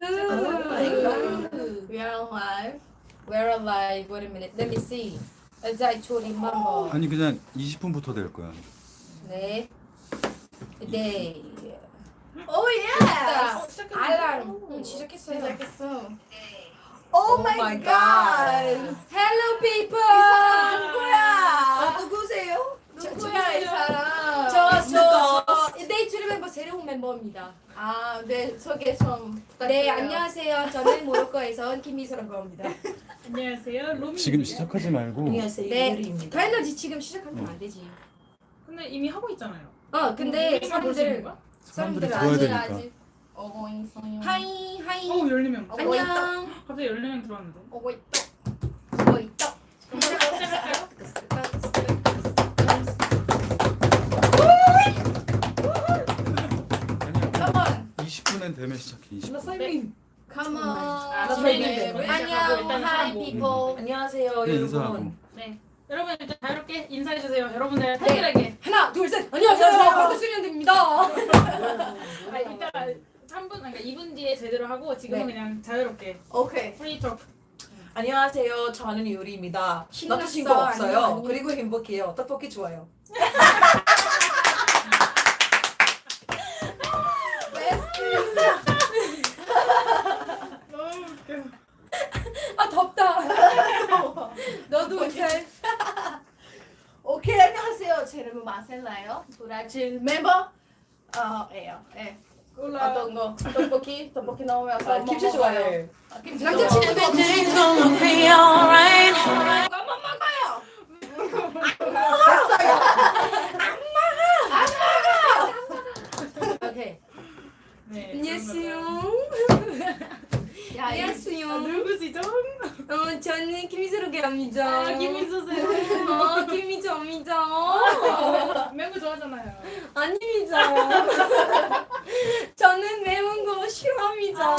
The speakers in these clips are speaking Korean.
We are alive. We're alive. Wait a minute. Let me see. As I told him, mama. 아니 그냥 20분부터 될 거야. 네. 네. Oh yes. 알람. 응, 시작했어요. 시작했어. Oh my my God. god. Hello people. 누구야? 누구세요? 누구야 이 사람? 저저 데이트 멤버 새로운 멤버입니다. 아, 네 소개 좀 부탁드려요. 네, 안녕하세요. 저는 모로코에서 온 김미소라고 합니다. 안녕하세요. 로미. 지금 시작하지 말고 안녕하세요. 네. 유리입니다. 당연하지 지금 시작하면 안 되지. 근데 이미 하고 있잖아요. 어, 근데 우리만 볼수 있는 사람들 거야? 사람들이 사람들 들어야 아직 되니까. 아직 오고 있어요. hi hi. 어, 14명. 어, 안녕. 갑자기 14명 들어왔는데. 오고 있다. 20분엔 되면 시작해. 20분. 나 사이민. Come on. 아, 나 진행해. 설명해. 안녕. 일단 hi people. 안녕하세요, 여러분. 인사하고. 네. 여러분 일단 자유롭게 인사해 주세요. 여러분들 탈길하게. 하나, 둘, 셋. 안녕하세요. 안녕하세요. 박수리언입니다. 아, 이따가 3분 그러니까 2분 뒤에 제대로 하고 지금은 네. 그냥 자유롭게 오케이. free talk. 안녕하세요. 저는 유리입니다. 신났어. 남자친 거 없어요. 안녕. 그리고 행복해요. 떡볶이 좋아요. 너무 웃겨. 아, 덥다. 너도 옷을. 오케이 안녕하세요. 제 이름은 마셀라요. 브라질 멤버. 어예요. 예. 콜라. 어떤 거? 떡볶이 떡볶이 나오면서 아, 김치 좋아해. 아, 김치 남자친구 좋아. 도 한번 먹어요. 오케이. 네. 안녕하세요. 야, 이- 안녕하세요. 아, 누구시죠? 어, 저는 김미소라고 합니다. 아, 김민수 쌤. 어, 김미소입니다. 맹구 좋아하잖아요. 아닙니다. 저는 매운 거 싫어합니다.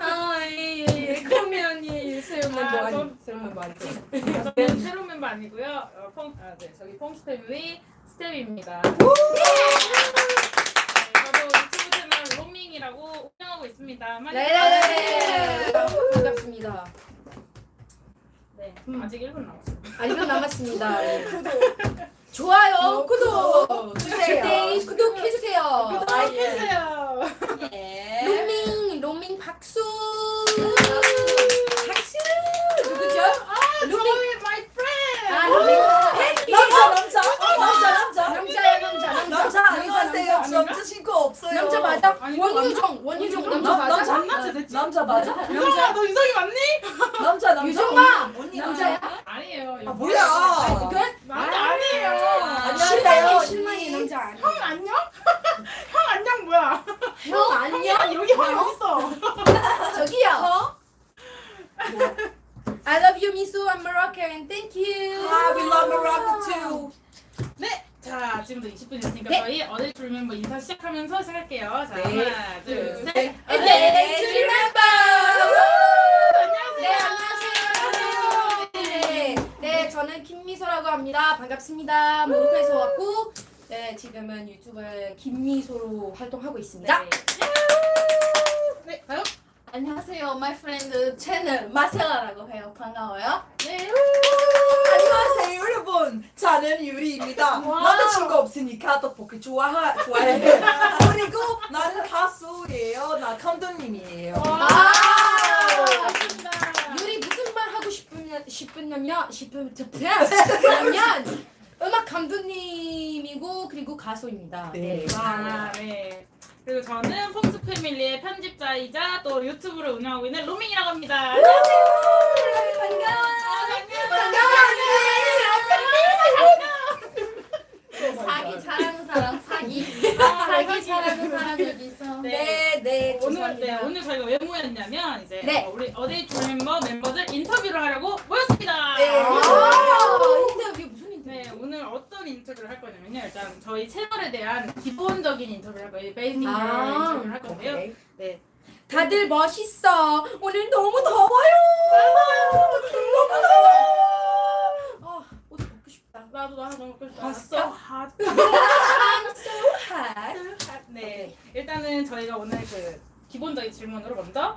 아, 예, 예, 예. 그러면 예, 예, 새로운 멤버 아, 아니, 저- 새로운 멤버 아니죠. 저는 새로운 멤버 아니고요. 어, 펑, 아, 네, 저기 펑스 패밀리 스텝입니다. 네, 로밍이라고 운영하고 있습니다. 많이 네네네. 봐주세요. 반갑습니다. 네, 아직 1분 남았어요. 아, 1분 남았습니다. 예. 좋아요, 구독, 주세요. 네, 구독해 주세요. 구독해 주세요. 예. 로밍, 로밍 박수. 박수. 누구죠? 로밍. 저희 my friend. 아, 로밍. 팬이. 남자, 남자. 어, 남자, 남자. 남자야, 남자, 남자. 남자 안녕 하세요. 남자, 저 남자 친구 없어요. 남자 맞아? 원유정, 원유정 남자 남- 맞아? 남자 됐지? 남자 맞아? 유정아, 너 유정이 맞니? 남자, 남자. 유정아! 남자야? 아니에요. 아, 뭐야? 남자 아니에요. 안녕하세요. 실망이, 실망이 남자 아니야. 형 안녕? 형 안녕 뭐야? 형 안녕? 여기 형 어딨어? 저기요. I love you, Misu. I'm Moroccan. Thank you. 아, we love Morocco too. 네. 자 지금부터 20분 있으니까 네. 저희 어딜 줄 멤버 인사 시작하면서 시작할게요. 자 네. 하나 둘 둘, 셋. 셋. And then to remember. 네, 안녕하세요. 안녕하세요. 네, 네, 저는 김미소라고 합니다. 반갑습니다. 모로코에서 왔고, 네, 지금은 유튜브에 김미소로 활동하고 있습니다. 네. 네. 다음. 안녕하세요. My friend 채널 마셀라라고 해요. 반가워요. 네. 안녕하세요 여러분 저는 유리입니다 와우. 남자친구 없으니까 떡볶이 좋아하, 좋아해 그리고 나는 가수예요 나 감독님이에요 와. 아. 반갑습니다. 유리 무슨 말 하고 싶으면, 싶으면, 음악 감독님이고, 그리고 가수입니다. 네. 아, 네. 그리고 저는 폼스 패밀리의 편집자이자 또 유튜브를 운영하고 있는 로밍이라고 합니다. 안녕하세요. 사기 잘하는 사람 사기. 사기 잘하는 사람 여기 있어. 네, 네, 오늘. 네, 오늘 저희가 왜 모였냐면 이제 네. 어, 우리 어데이 줄 멤버 멤버들 인터뷰를 하려고 모였습니다. 네. 아, 오늘 어떤 인터뷰를 할 거냐면요. 일단 저희 채널에 대한 기본적인 인터뷰를 할 거예요. 베이직 아, 인터뷰를 할 건데요. 오케이. 네. 다들 멋있어. 오늘 너무 더워요. 너무 더워. 아, 옷 벗고 싶다. 나도 나도 너무 먹고 싶다. 봤어? So hot. I'm so hot. 네. 일단은 저희가 오늘 그 기본적인 질문으로 먼저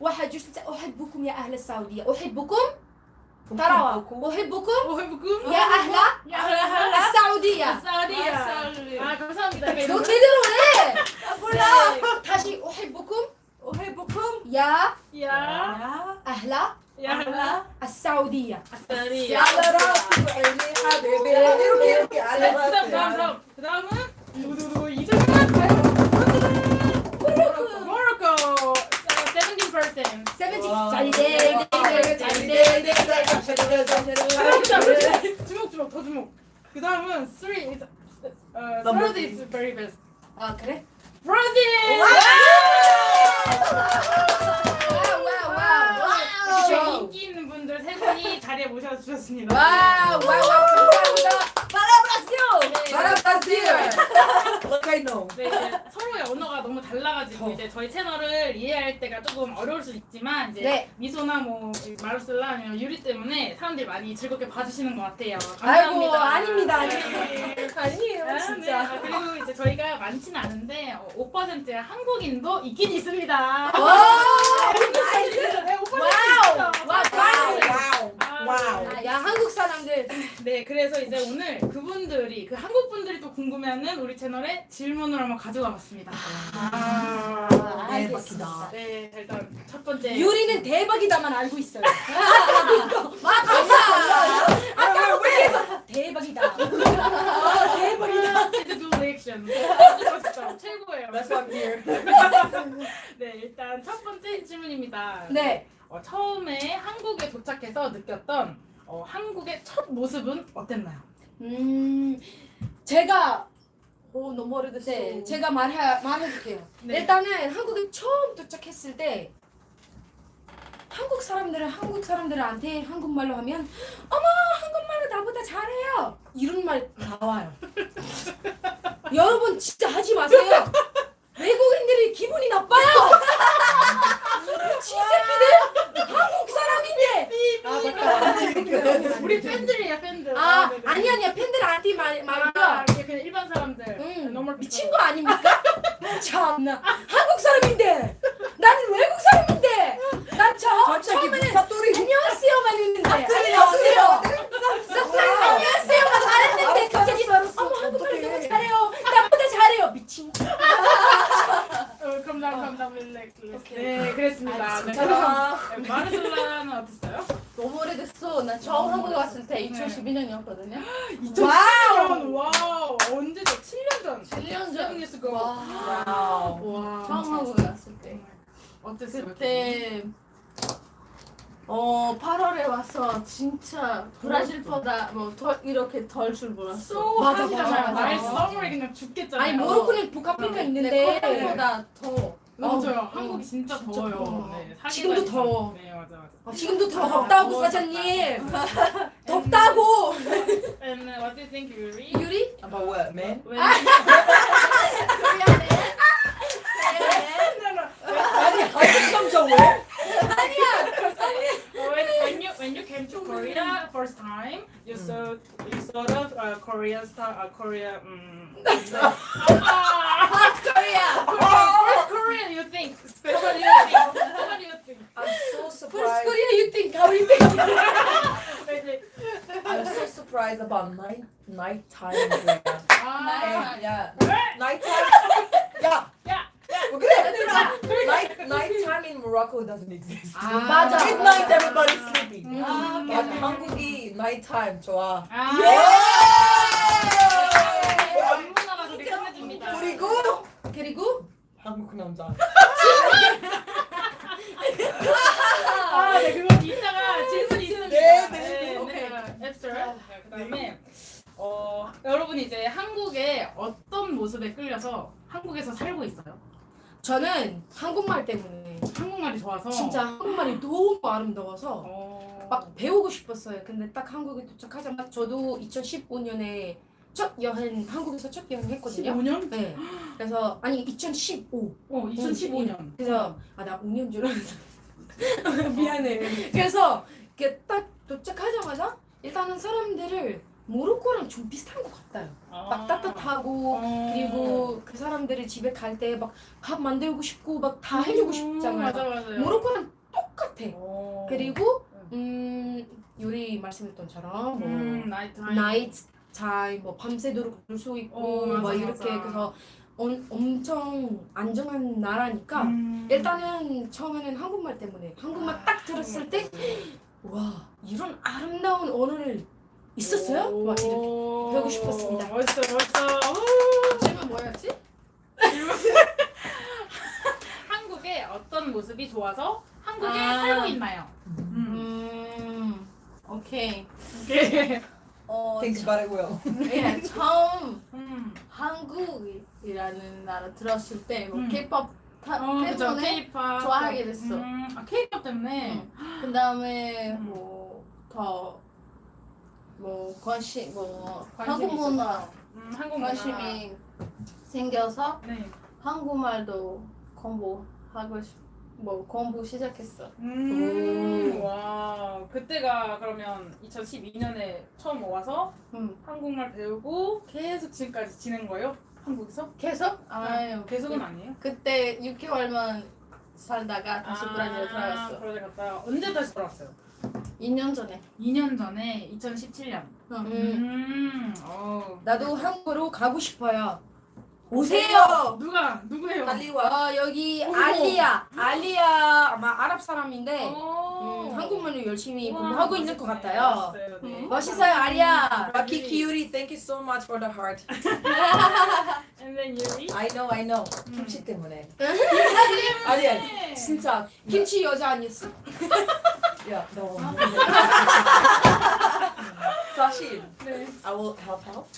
واحد جوج ثلاثة أحبكم يا أهل السعودية. أحبكم؟ ترى أحبكم؟ أحبكم. يا أهل السعودية. السعودية. دول تدرون حاجي أحبكم؟ أحبكم. يا يا أهل يا أهل السعودية. السعودية. على راسي وعيني حبيبي على راسي 17% 70 와. 자리대 자리대 자리대 주목 주목 더 주목. 그 다음은 3 is 어, Number third is very best. 아 그래? 브라질! 와와와와 이렇게 인기 있는 분들 세 분이 자리에 모셔주셨습니다. 와우 와우. 감사합니다 Brasil. Look I know. 네, 이제 서로의 언어가 너무 달라가지고 이제 저희 채널을 이해할 때가 조금 어려울 수 있지만 이제 네. 미소나 뭐 마르셀라 아니면 유리 때문에 사람들이 많이 즐겁게 봐주시는 것 같아요. 아이고 감사합니다. 아닙니다 네. 아니에요 아, 진짜 네. 아, 그리고 이제 저희가 많지는 않은데 어, 5%의 한국인도 있긴 있습니다. 와 네, 5% 와우 있어요. 와 와우. 아, 와우. 야 한국 사람들 네, 그래서 이제 오늘 그분들이 그 한국 분들이 또 궁금해하는 우리 채널에 질문을 한번 가져와 봤습니다. 아, 알겠습니다 네, 자, 일단 첫 번째. 유리는 대박이다만 알고 있어요 맞아. 아까 계속 대박이다 아, 대박이다 두 리액션. 진짜 최고예요. That's why I'm here. 네, 일단 첫 번째 질문입니다. 네 어, 처음에 한국에 도착해서 느꼈던 어, 한국의 첫 모습은 어땠나요? 음, 제가 오 너무 오래됐어. 네, 제가 말해 말해줄게요. 네. 일단은 한국에 처음 도착했을 때 한국 사람들은 한국 사람들한테 한국말로 하면 어머 한국말을 나보다 잘해요 이런 말 나와요. 여러분 진짜 하지 마세요. 외국인들이 기분이 나빠요. 지 새끼들 한국 사람인데 아, 맞다. 우리 팬들이야, 팬들. 아 네, 네. 아니 아니야 팬들한테 말 말이야. 아, 그냥 일반 사람들. 응, 너무 미친 거 아닙니까? 참나 한국 사람인데 나는 외국 사람인데 난저 갑자기 처음에는 사투리. 안녕하세요만 했는데 안녕하세요. 안녕하세요 안녕하세요만 말했는데 갑자기 어머 한국말 너무 잘해요 나보다 잘해요 미친 거 어, 감당, 감당, 릴렉스. 네, 그랬습니다. 네, 자, 그럼 마르셀라는 어땠어요? 너무 오래됐어. 나 처음 한국에 왔을 때 2012년이었거든요. 와우! 와우! 언제죠? 7년 전. 7년 전. 7 years ago. 와. 와우. 와. 처음 한국에 왔을 때. 어땠어요? 그때 어 8월에 와서 진짜 브라질보다 뭐 더, 이렇게 더울 줄 몰랐어. so 맞아. 맞아, 맞아. 날 summer에 그냥 죽겠잖아요. 아니 모로코는 북아프리카 있는데 코리아보다 더. 맞아요. 어, 한국이 진짜, 진짜 더워요. 더워. 네, 지금도. 더워. 네, 맞아, 맞아. 어, 지금도 더 아, 덥다고 더워, 사장님 덥다고 And uh, what do you think, Yuri? 유리 About what, man? When, 아니, 한국 남자 왜? when, when you came to oh Korea first time, you mm. saw you sort of uh, Korea star, uh, Korea. Um, mm, North Korea. Oh, first Korean, you think? Especially you think. What do you think? I'm so surprised. First Korea, you think? How do you think? I'm so surprised about night nighttime. Ah. Night, yeah. Nighttime. Yeah. Yeah. 뭐 그래. Night nighttime in Morocco doesn't exist. 아, 맞아. Midnight everybody's sleeping. 아, but 한국이 nighttime 좋아. 아. 예! 안무나가 그렇게 끝내줍니다. 그리고 그리고 한국 남자. 아, 네, 그거 이따가 질문이 있습니다. 네, 네, 오케이. after. 네, 그다음에 어, 여러분이 이제 한국의 어떤 모습에 끌려서 한국에서 살고 있어요? 저는 한국말 때문에 한국말이 좋아서. 진짜 한국말이 너무 아름다워서 어. 막 배우고 싶었어요. 근데 딱 한국에 도착하자마자 저도 2015년에 첫 여행 한국에서 첫 여행 했거든요. 15년? 네. 그래서 아니 2015. 어, 2015년. 그래서 아 나 5년 줄 알았어. 미안해. 그래서 이렇게 딱 도착하자마자 일단은 사람들을 모로코랑 좀 비슷한 것 같아요. 막 따뜻하고 어. 그리고 그 사람들이 집에 갈 때 막 밥 만들고 싶고 막 다 해주고 싶잖아요. 맞아 맞아요. 모로코랑 똑같아. 어. 그리고 음 요리 말씀했던처럼 뭐 음, 나이트 타임. 뭐 밤새도록 놀 수 있고 어, 맞아, 막 이렇게 맞아. 그래서 엄, 엄청 안정한 나라니까 음. 일단은 처음에는 한국말 때문에 한국말 딱 들었을 때 와 이런 아름다운 언어를 있었어요? 막 이렇게 배우고 싶었습니다. 멋있어 멋있어. 질문 뭐였지? 한국의 어떤 모습이 좋아서 한국에 아. 살고 있나요? 음. 음, 오케이. 오케이. 어, it well. 예, 처음 음. 한국이라는 나라 들었을 때 뭐 음. K-pop 타, 어. 때문에 K-pop. 좋아하게 됐어. 음, 아, K-pop 때문에. 그 다음에 음. 뭐더 뭐 관심 뭐 관심이 한국 문화 음, 한국 문화. 관심이 생겨서 네. 한국말도 공부하고 싶, 뭐 공부 시작했어. 음, 와, 그때가 그러면 2012년에 처음 와서 음. 한국말 배우고 계속 지금까지 지낸 거예요? 한국에서? 계속? 아유 계속은 아니에요? 그때 6개월만 살다가 다시 아, 브라질 들어갔어. 브라질 갔다가 언제 다시 돌아왔어요? 2년 전에. 2년 전에 2017년. 음. 음, 어. 나도 한국으로 가고 싶어요. 오세요. 누가 누구예요? 빨리 와. 어, 여기 어머. 알리야. 알리야 아마 아랍 사람인데 어. 음, 한국말로 열심히 우와, 공부하고 있는 것. 같아요. 멋있어요, 네. 음. 멋있어요, 알리야. Lucky cutie, thank you so much for the heart. And then Yuri. I know, I know. 음. 김치 때문에. 아니 아니, 진짜 김치 여자 아니었어? Yeah, no. Sashi, I will help help.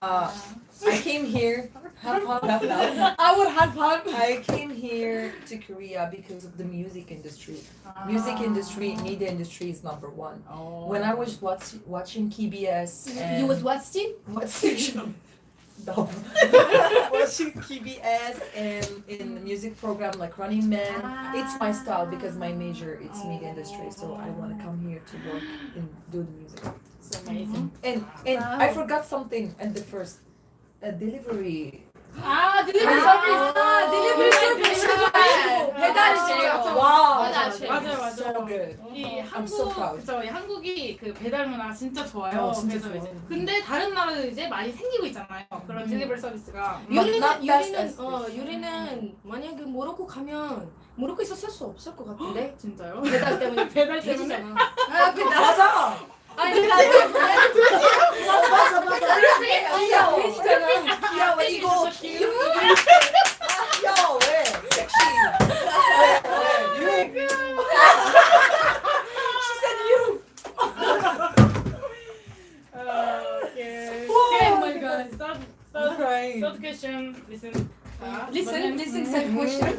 Uh, uh-huh. I came here. Help, help, help, help. I would help help. I came here to Korea because of the music industry. Ah. Music industry, media industry is number one. Oh. When I oh. was watch, watching KBS, you was watching what station? Watching KBS and in the music program like Running Man, it's my style because my major it's media industry, so I want to oh. come here to work and do the music. It's amazing. And and I forgot something at the first, a delivery. 아, 딜리버리 아, 서비스. 아, 딜리버리 서비스. 배달이 진짜. Wow, 맞아, that's 맞아, 맞아. so good. 이 I'm 한국 so proud. 그쵸 이 한국이 그 배달 문화 진짜 좋아요. 어, 진짜 그래서 좋아. 이제 근데 다른 나라도 이제 많이 생기고 있잖아요. 그런 음. 딜리버리 서비스가. 유리는 유리는 as 어. 유리는 만약에 모로코 가면 모로코에서 살수 없을 것 같은데 진짜요? 배달 때문에 배달 때문에. 돼지잖아. 아 배달. 맞아. 아니 나 맞아 맞아. 귀여워. 돼지잖아. 귀여워 이거 귀여워. 귀여워 왜? 섹시. 왜? 왜? 어, 오케이. Oh my god. Third, I'm third, crying. third question. Listen. 자, Listen, 이번엔- listen, 음, said question.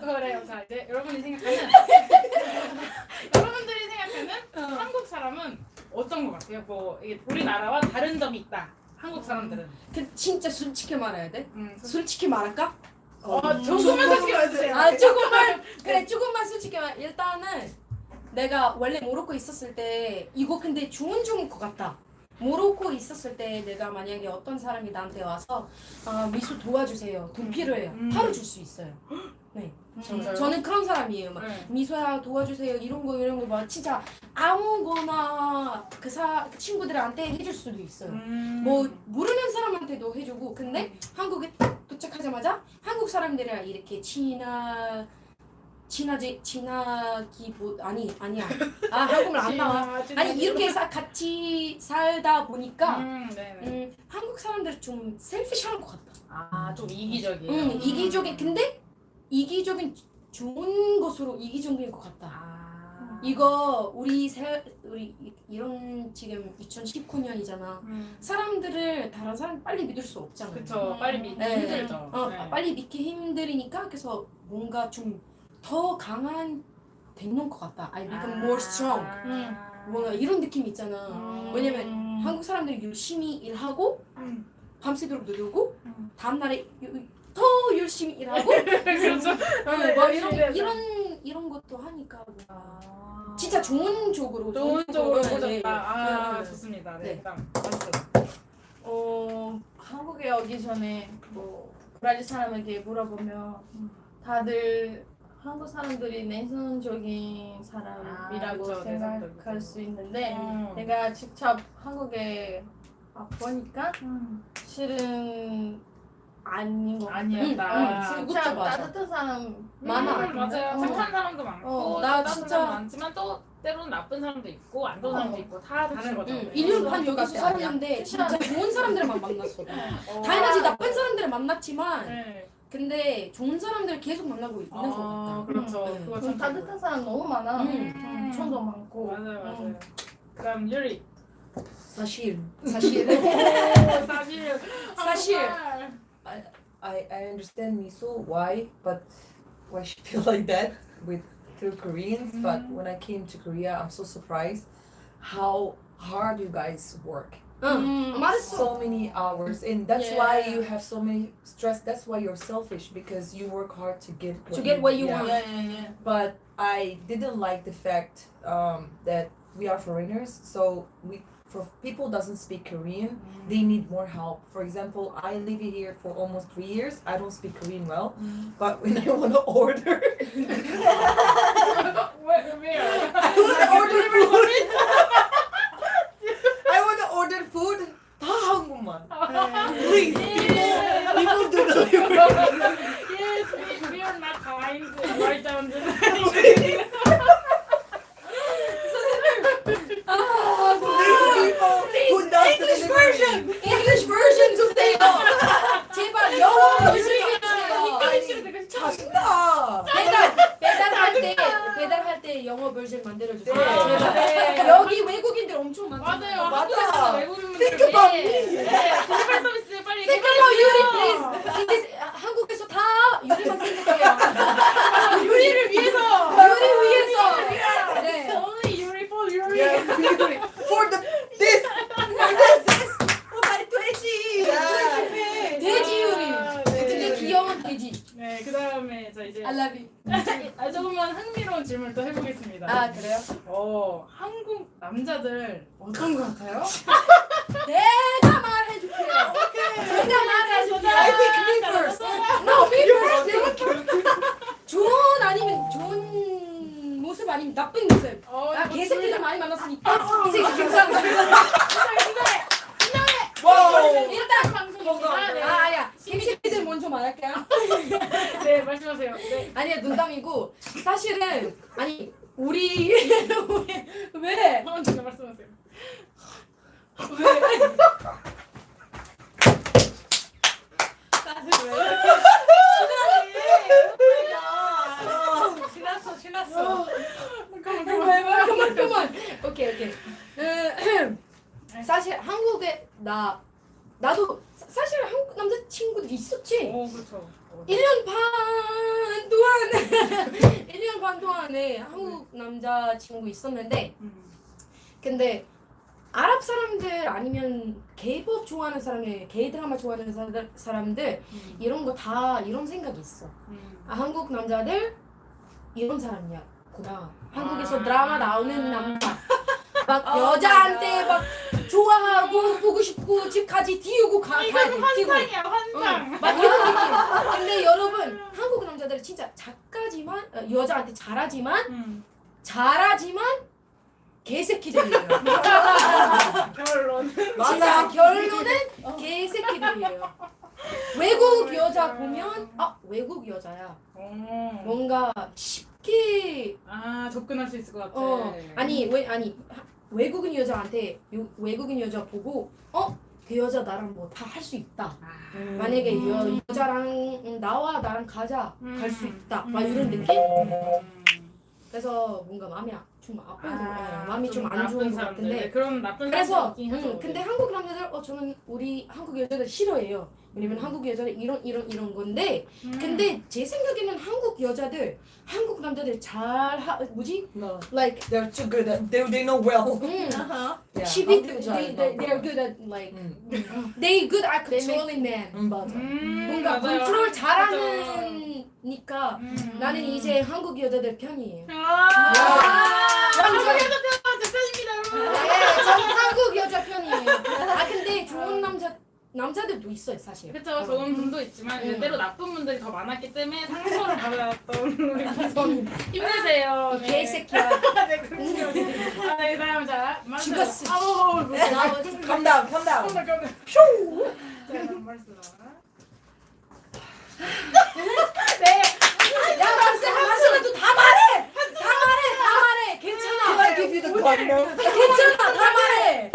그래요. 자 이제 여러분 이 생각하는 여러분들 이 생각하는 한국 사람은 어떤 것 같아요? 뭐 이게 우리나라와 다른 점이 있다. 한국 사람들은. 그 진짜 솔직히 말해야 돼? 음, 솔직히 말할까? 어, 조금만 솔직히 말해주세요. 아 조금만 그래 조금만 솔직히 말 일단은 내가 원래 모로코 있었을 때 이거 근데 좋은 좋은 것 같다 모로코 있었을 때 내가 만약에 어떤 사람이 나한테 와서 아 미수 도와주세요 돈 필요해요 음. 바로 줄 수 있어요 네. 진짜요? 저는 그런 사람이에요. 막 네. 미소야 도와주세요. 이런 거 이런 거 막 진짜 아무거나 그, 사, 그 친구들한테 해줄 수도 있어요. 음. 뭐 모르는 사람한테도 해주고. 근데 한국에 딱 도착하자마자 한국 사람들이랑 이렇게 친하 친하지 친하기 보 아니 아니야. 아 한국말 안 나와. 아니 이렇게 사, 같이 살다 보니까 음, 네네. 음, 한국 사람들 좀 셀피시한 것 같다 아, 좀 이기적이에요. 이 거 우리 세 우리 이- 이런 지금 2019년이잖아. 음. 사람들을 다른 사람 빨리 믿을 수 없잖아. 그쵸. 빨리 믿기 네. 힘들죠. 어, 네. 빨리 믿기 힘드니까 그래서 뭔가 좀 더 강한 되는 것 같다. I become more strong. 음. 뭔가 이런 느낌이 있잖아. 음. 왜냐면 한국 사람들이 열심히 일하고 음. 밤새도록 누르고 음. 다음 날에 더 열심히 일하고 그렇죠. 어, 뭐 이런 이런 이런 것도 하니까 뭔가 아. 진짜 좋은 쪽으로 좋은 쪽으로 네, 네. 보셨다. 아 네, 네. 좋습니다. 네, 네. 일단. 어 한국에 오기 전에 뭐 브라질 사람에게 물어보면 다들 한국 사람들이 내성적인 사람이라고 아, 그쵸, 생각할. 수 있는데 음. 내가 직접 한국에 와 보니까 음. 실은 아닌 것 같아. 아니었다. 음, 음, 진짜 맞아. 따뜻한 사람 많아. 음, 맞아요. 어. 착한 사람도 많고 어, 나 진짜- 사람도 많지만 또 때로는 나쁜 사람도 있고 안 좋은 사람도 어. 있고 다 다른 거죠. 응, 네. 1년 반 여기서 살았는데 진짜 좋은 사람들만 만났어. 어. 당연하지 나쁜 사람들을 만났지만 네. 근데 좋은 사람들을 계속 만나고 있는 것 아, 같다. 그렇죠. 음. 그거 좀참 따뜻한 사람 너무 많아. 음. 엄청도 많고. 맞아요, 맞아요. 음. 그다음 유리. 사실 오, 사실 사실. 한국 I, I, understand Miso why, but why she feel like that with through Koreans. Mm-hmm. But when I came to Korea, I'm so surprised how hard you guys work. Mm. mm. So many hours, and that's yeah. why you have so many stress. That's why you're selfish because you work hard to get to get what you yeah. want. Yeah, but I didn't like the fact um, that we are foreigners, so we for people doesn't speak Korean, they need more help. For example, I live here for almost three years. I don't speak Korean well, but when I want to order, Where, where? I want to order food. I want to order food. 다 한국말. Please, people, people do delivery. yes, we, we are not kind. Write down the Version. English version 주세요. 제발 영어 version 주세요. 자신다. 배달 배달할 때 배달할 때 영어 버전 만들어 주세요. 네. 제발. 여기 외국인들 엄청 많잖아요. 맞아요. 맞아. 외국인분들 Think about 예. me. 네, 서비스 빨리 Think about 유리 please. 근데 한국에서 다 유리만 생각해요. 유리를 위해서. 유리 위해서. 네. Only 유리 for. Yeah, delivery. For the this. For this. 돼지. Yeah. 돼지 요리. 아, 근데 네. 귀여운 돼지. 네, 그 다음에 저 이제 you. 아, 조금만 흥미로운 질문 또 해보겠습니다. 아 그래요? 어, 한국 남자들 어떤 것 같아요? 내가 말해줄게요. 내가 말해줄게요. I think me first. No, me first. 좋은 아니면 좋은 모습 아니면 나쁜 모습. 어, 아뭐 개새끼들 둘 많이 만났으니까 이 새끼 괜찮아. 와우. 일단 방송입니다. 네. 아 아니야 개새끼들 먼저 말할게요. 네, 말씀하세요. 네. 아니야 농담이고 사실은 아니 우리 왜 왜? 어, 진짜 말씀하세요. 신났어 신났어. 잠깐만, 그만 그만 그만. 오케이 오케이. 음, 사실 한국에 나 나도 사- 사실 한국 남자 친구들이 있었지. 오, 그렇죠. 어, 1년 반 동안 1년 반 동안에 한국 남자 친구 있었는데 음. 근데 아랍 사람들 아니면 K-pop 좋아하는 사람들, K 드라마 좋아하는 사람들, 음. 이런 거 다 이런 생각이 있어. 음. 아, 한국 남자들 이런 사람이야 구나. 한국에서 아. 드라마 나오는 남자. 막 Oh 여자한테 막 좋아하고 보고 싶고 집까지 띄우고 가, 돼. 이건 띄우고. 환상이야, 환상. 응, 막 이런 느낌. 근데 여러분 한국 남자들은 진짜 작가지만 어, 여자한테 잘하지만 음. 잘하지만 개새끼들이에요. 결론. 진짜 결론은 개새끼들이에요. 외국 여자 보면 아 외국 여자야. 오. 뭔가 쉽게 아, 접근할 수 있을 것 같아. 어 아니 왜 아니 하- 외국인 여자한테 요, 외국인 여자 보고 어 그 여자 나랑 뭐 다 할 수 있다. 아. 만약에 여, 여자랑 음, 나와 나랑 가자 갈수 음. 있다. 막 음. 이런 느낌? 음. 그래서 뭔가 마음이 아- 좀 아픈 거 아, 마음이 좀 안 좋은 것 사람들. 같은데 네, 그런 나쁜 그래서 음. 근데 한국 남자들 어 저는 우리 한국 여자들 싫어해요. 왜냐면 한국 여자들 이런 이런 이런 건데 음. 근데 제 생각에는 한국 여자들 한국 남자들 잘 하, 뭐지? No, like they're too good at. They they know well. 음, Uh-huh. Yeah. 시비 한국 they, they, they're good at like 음, they good at controlling men. 음 맞아. 음, 뭔가 맞아요. 컨트롤 맞아. 잘하는 니까 음. 나는 이제 한국 여자들 편이에요. 아, 야. 한국 여자 편, 여러분. 네, 저는 한국 여자 편이에요. 아 근데 좋은 남자 남자들도 있어요 사실. 그쵸, 좋은 분도 있지만 음. 때로 나쁜 분들이 더 많았기 때문에 상처를 받았던 우리 기성 힘내세요. 이 개새끼야. 네, 그럼요. 아, 네, 다음 자. 죽었어. 아우, calm down. 깜짝 깜짝. 슈. 자, 말씀. 네. 야, 마스, 마스라도 다 말해! 다 말해! 다 말해! Can 괜찮아! I give you the corner? 괜찮아! 다 말해!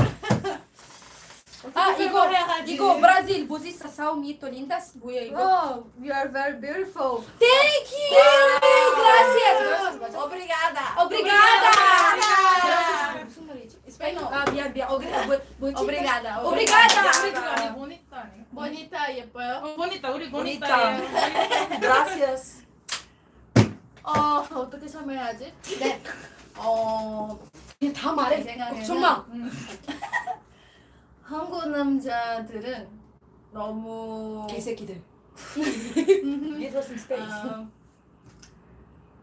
아, 이거, 해야지. 이거 브라질 보지사 사우미토 린다스 뭐야 이거? Oh, you are very beautiful. Thank you! Gracias! Obrigada. Obrigada! Obrigada. 무슨 말이지? 스페인어. 아, 미안, 미안. 어그리, 뭐, 뭐지? Obrigada. Obrigada. 우리 그거 아니 보니까 아니에요? Bonita 예뻐요. 어, 보니까 우리 Bonita. 보니까. Gracias. 어 어떻게 설명해야지? 네. 어 그냥 다 말해. 내 생각에는 걱정마. 한국 남자들은 너무 개새끼들.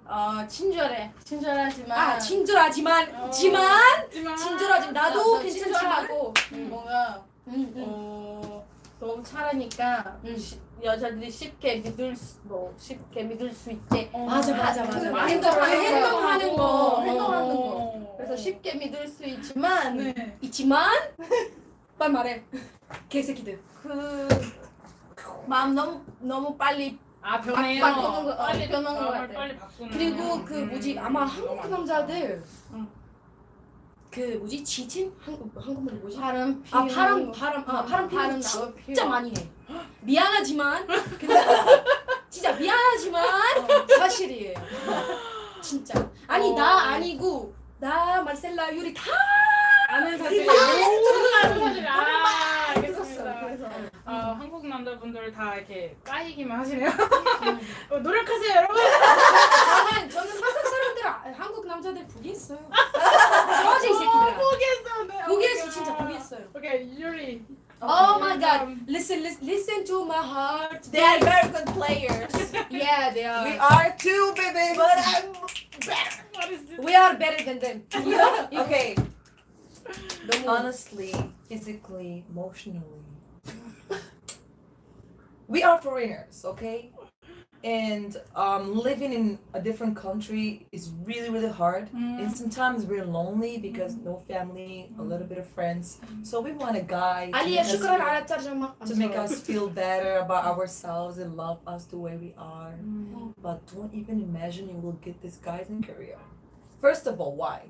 어, 어 친절해. 친절하지만 아, 친절하지만, 어. 지만, 하지만 친절하지만 나도 나도 괜찮지만. 친절하고 음. 뭔가 응, 응. 어, 너무 잘하니까 음. 시- 여자들이 쉽게 믿을 수, 뭐 쉽게 믿을 수 있게 맞아, 맞아, 맞아. 그 맞아. 행동- 행동하는 거. 행동하는 거. 어. 그래서 쉽게 믿을 수 있지만 네. 있지만 빨리 말해. 개새끼들. 그 마음 너무 너무 빨리 아 변해요. 바- 바꾸는 거, 어, 빨리 변하는 거 마음을 같아. 빨리 바꾸는. 그리고 그 음, 뭐지 아마 너무 한국. 남자들 응. 그 뭐지 지친 한국 한국말이 뭐지? 바람 아 바람 거. 바람 아 바람 나고 진짜. 많이 해. 미안하지만 근데 진짜 미안하지만 사실이에요. 진짜 아니 어. 나 아니고 나 말셀라 유리 다 아는 사실. 아, 모든 아는 사실. 아. 알겠습니다. 그래서 어, 한국 남자분들 다 이렇게 까이기만 하시네요. 어, 노력하세요, 여러분. 저는 저는 한국 사람들 아- 한국 남자들 포기했어요. 이 어, 새끼들아. 포기했어. 네. 진짜 포기했어요. 오케이, 유리. Oh my 음. god. Listen, listen, listen to my heart. They are very good players. Yeah, they are. We are too, baby. But I'm What is this? We are better than them. Okay. Honestly, physically, emotionally. we are foreigners, okay? And um, living in a different country is really, really hard. Mm. And sometimes we're lonely because mm. no family, a little bit of friends. So we want a guy to, make us, to make us feel better about ourselves and love us the way we are. Mm. But don't even imagine you will get this guys in Korea. First of all, why?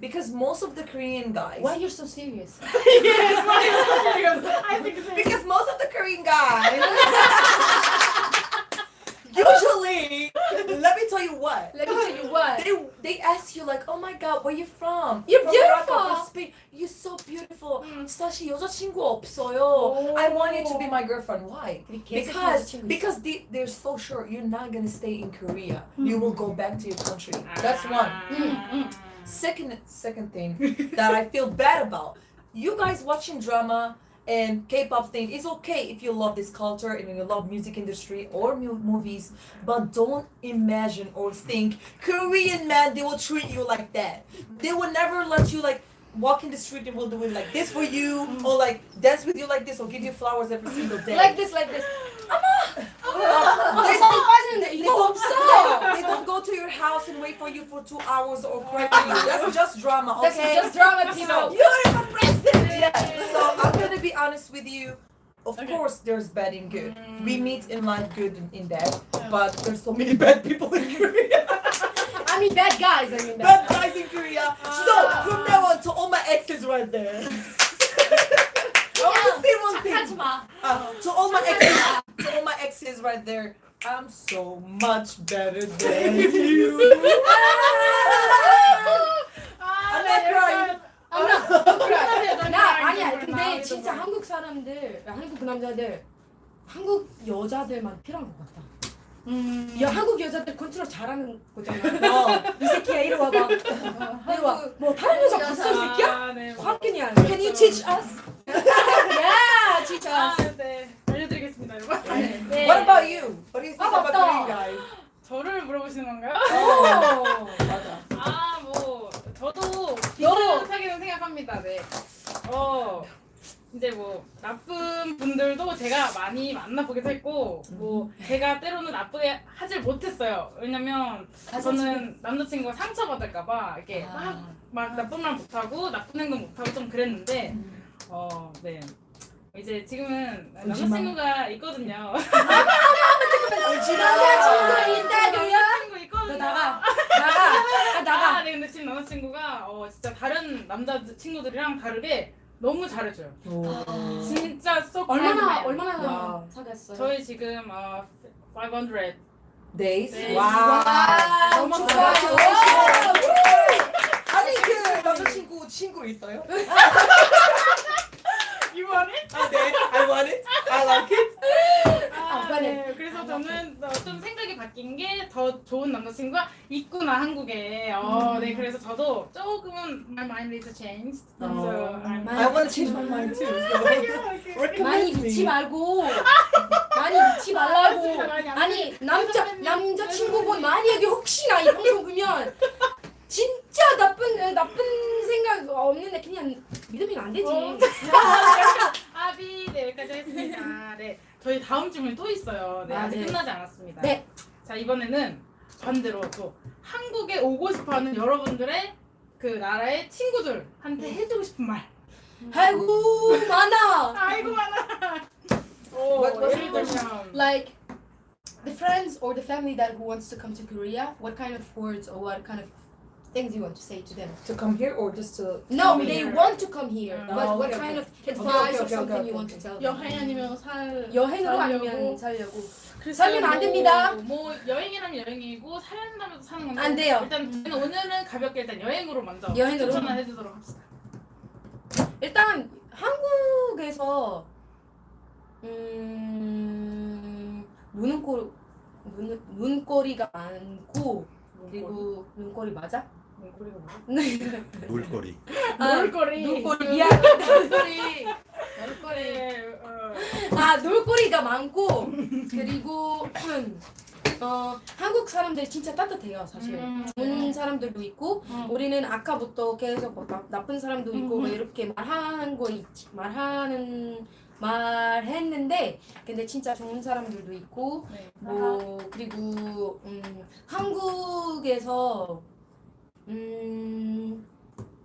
Because most of the Korean guys. Why you're so serious? yes, why is it serious? I think it's Because most of the Korean guys. usually, let me tell you what. Let me tell you what. They they ask you like, oh my god, where you from? You're from Morocco, beautiful. from Spain. You're so beautiful. 음. 사실 여자친구 없어요. I want you to be my girlfriend. Why? Because because they, they're so sure you're not gonna stay in Korea. You will go back to your country. That's one. 음, Second second thing that I feel bad about. You guys watching drama and K-pop thing is okay if you love this culture and you love music industry or mu- movies, but don't imagine or think Korean man they will treat you like that. They will never let you like walk in the street and will do it like this for you or like dance with you like this or give you flowers every single day. Like this, like this. they, 살 빠지는데 they 이거 don't, 없어. they don't go to your house and wait for you for two hours or cry for you. That's just drama, That's okay? just drama, people. You're the president! Yeah. So I'm gonna be honest with you. Of Okay. course, there's bad and good. We Mm. meet in life good and in bad, but there's so many bad people in Korea. I mean bad guys. I mean bad bad. guys in Korea. So from now on, to all my exes right there. To say one thing. Uh, to all my exes, to all my exes right there. I'm so much better than you. 아, I'm not crying. 나나 아니야. 근데 진짜 한국 사람들, 한국 그 남자들, 한국 여자들만 필요한 것 같다. 음. 야 한국 여자들 컨트롤 잘하는 거잖아. 어. 이 새끼야 이리 와봐. 이리 와. 뭐 다른 여자 봤어 이 새끼야? 아, 네. 뭐. 확인이야. Can you teach us? 야 진짜. 아, 네. 알려드리겠습니다, 여러분. 네. What about you? What do you think 아, about 맞다. Korean guys? 저를 물어보시는 건가요? 어, 맞아. 아, 뭐 저도 비슷하게는 생각합니다. 네. 어. 이제 뭐 나쁜 분들도 제가 많이 만나보기도 했고 뭐 제가 때로는 나쁘게 하질 못했어요. 왜냐면 저는 남자친구가 상처받을까봐 이렇게 막, 막 나쁜 말 못하고 나쁜 행동 못하고 좀 그랬는데 어 네. 이제 지금은 남자친구가 있거든요. 남자친구 있다고요? 남자친구 있거든요. 너 나가. 나가. 아, 나가. 아, 네, 근데 지금 남자친구가 어, 진짜 다른 남자 친구들이랑 다르게 너무 잘해줘요. 진짜 쏙 얼마나 잘해줘요. 얼마나 와. 사귀었어요? 저희 지금 어, 500 Days? 네. Wow. 너무 너무. 좋아요. 아니 그 남자친구 친구 있어요? You want it? 아, 네. I want it. I like it. 아, 아, 네. 그래서 저는 어, 좀 생각이 바뀐 게 더 좋은 남자친구가 있구나 한국에. 어, 네. 그래서 저도 조금은 my mind is changed. So I'm I want to change my mind too. 많이. 믿지 말고 많이 믿지 말라고 아, 아니 남자. 남자 친구분 만약에 혹시나 이 방송 보면 진짜 나쁜 어, 나쁜 생각 없는데 그냥 믿으면 안 되지 어. 아비 네 여기까지 했습니다. 네 저희 다음 질문이 또 있어요. 네 아, 아직 네. 끝나지 않았습니다. 네. 자 이번에는 반대로 또 한국에 오고 싶어하는 여러분들의 그 나라의 친구들한테 해주고 싶은 말. 아이고 많아 아이고 많아. 오 What was 예를 들면 like the friends or the family that who wants to come to Korea what kind of words or what kind of things you want to say to them To come here or just to no come they here? want to come here Mm. but Oh, what okay, kind okay. of advice okay, or okay, something okay, you want okay. to tell them 여행 아니면 살 여행으로 살려고. 아니면 살려고 살면 안 됩니다. 뭐 여행이라면 여행이고 살려면 사는 건데 안 돼요. 일단 저희는 오늘은 가볍게 일단 여행으로 먼저 여행으로? 추천을 해주도록 합시다. 일단 한국에서 음 눈꼬 눈 눈꼬리가 많고 그리고 눈꼬리 맞아? 눈꼬리가 뭐야? 놀거리. 아, 놀거리. 눈꼬리 미안 눈꼬리 놀거리. 어. 아 놀거리가 많고 그리고 어 한국 사람들 진짜 따뜻해요 사실 음. 좋은 사람들도 있고 음. 우리는 아까부터 계속 뭐 나, 나쁜 사람도 있고 뭐 음. 이렇게 말하는 거 있지 말하는 말했는데 근데 진짜 좋은 사람들도 있고 네. 뭐 그리고 음 한국에서 음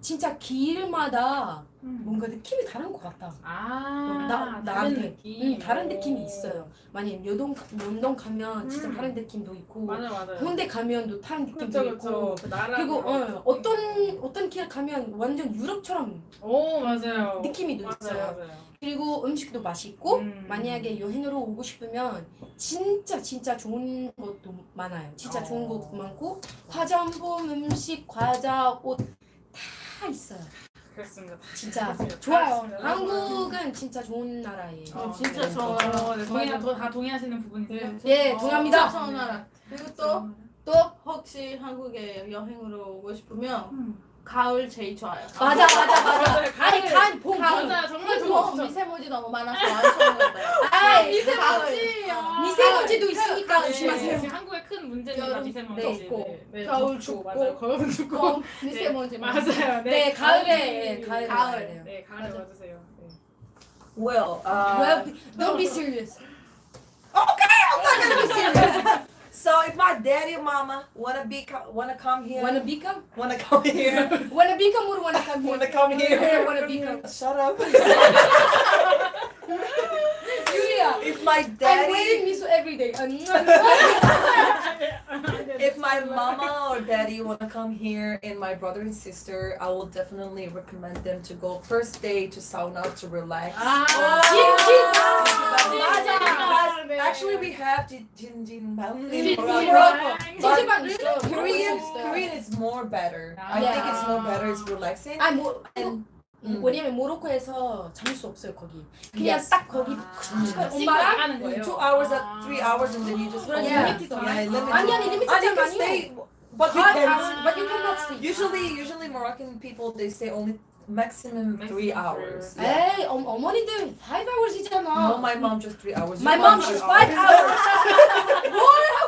진짜 길마다 음. 뭔가 느낌이 다른 것 같다. 아, 나- 다른 나한테. 느낌. 음, 다른 오. 느낌이 있어요. 만약 요동 연동 가면 진짜 음. 다른 느낌도 있고 맞아 맞아요. 홍대 가면 또 다른 느낌도 그렇죠 있고 그렇죠. 그. 그리고 어, 어떤 어떤 길 가면 완전 유럽처럼 오 맞아요. 느낌이 맞아요, 있어요. 맞아요. 그리고 음식도 맛있고 음. 만약에 여행으로 오고 싶으면 진짜 진짜 좋은 것도 많아요. 진짜 좋은 어. 것 많고 화장품, 음식, 과자, 옷 다 있어요. 그렇습니다. 진짜 그렇습니다. 좋아요. 그렇습니다. 한국은 진짜 좋은 나라예요. 어, 진짜 네. 좋아요. 어, 네, 동의, 더, 다 동의하시는 부분이세요? 예, 어, 동의합니다. 좋은 나라. 그리고 또 또 혹시 한국에 여행으로 오고 싶으면 음. 가을 제일 좋아요. 맞아 맞아 맞아. 맞아요. 아니 가을. 간 봄. 가을. 맞아요. 정말 뭐 좋죠. 미세먼지 너무 많아서 안 좋은 거예요. 아이 미세먼지. 가을. 미세먼지도 있으니까 네, 조심하세요. 지금 한국의 큰 문제입니다. 여름 미세먼지. 네, 네, 겨울 춥고. 겨울은 춥고. 또 미세먼지 네. 맞아요. 네, 가을에 가을. 네, 가을에 맞아. 와주세요. 네. Well, uh, Well, don't be serious. So if my daddy and mama wanna be wanna come here, Wanna become? wanna come here, Wanna become or wanna come here? wanna come here, wanna become. shut up. Julia, If my daddy. I'm waiting miso every day if my mama or daddy want to come here and my brother and sister, I will definitely recommend them to go first day to sauna to relax. Ah, oh. Jin, Jin, actually, we have Jin Jin Jin Mountain. Korean, Korean is more better. I think it's more better. It's relaxing. 아니 뭐 음. 왜냐면 모로코에서 잠을 수 없어요 거기. 그냥 Yes. 딱 거기 씻고 엄마랑 나가는 거예요. two hours, uh, three hours, and then you just go. Yeah. Limited Yeah, limited. 아니 아니 참 can 아니에요. stay, but you 아, can. 아, but you cannot sleep. Usually, usually Moroccan people they stay only maximum three hours. Yeah. 에이 어, 어머니들 5 hours이잖아. No, my mom just three hours. My mom five just hours. 5 hours. 뭘 하고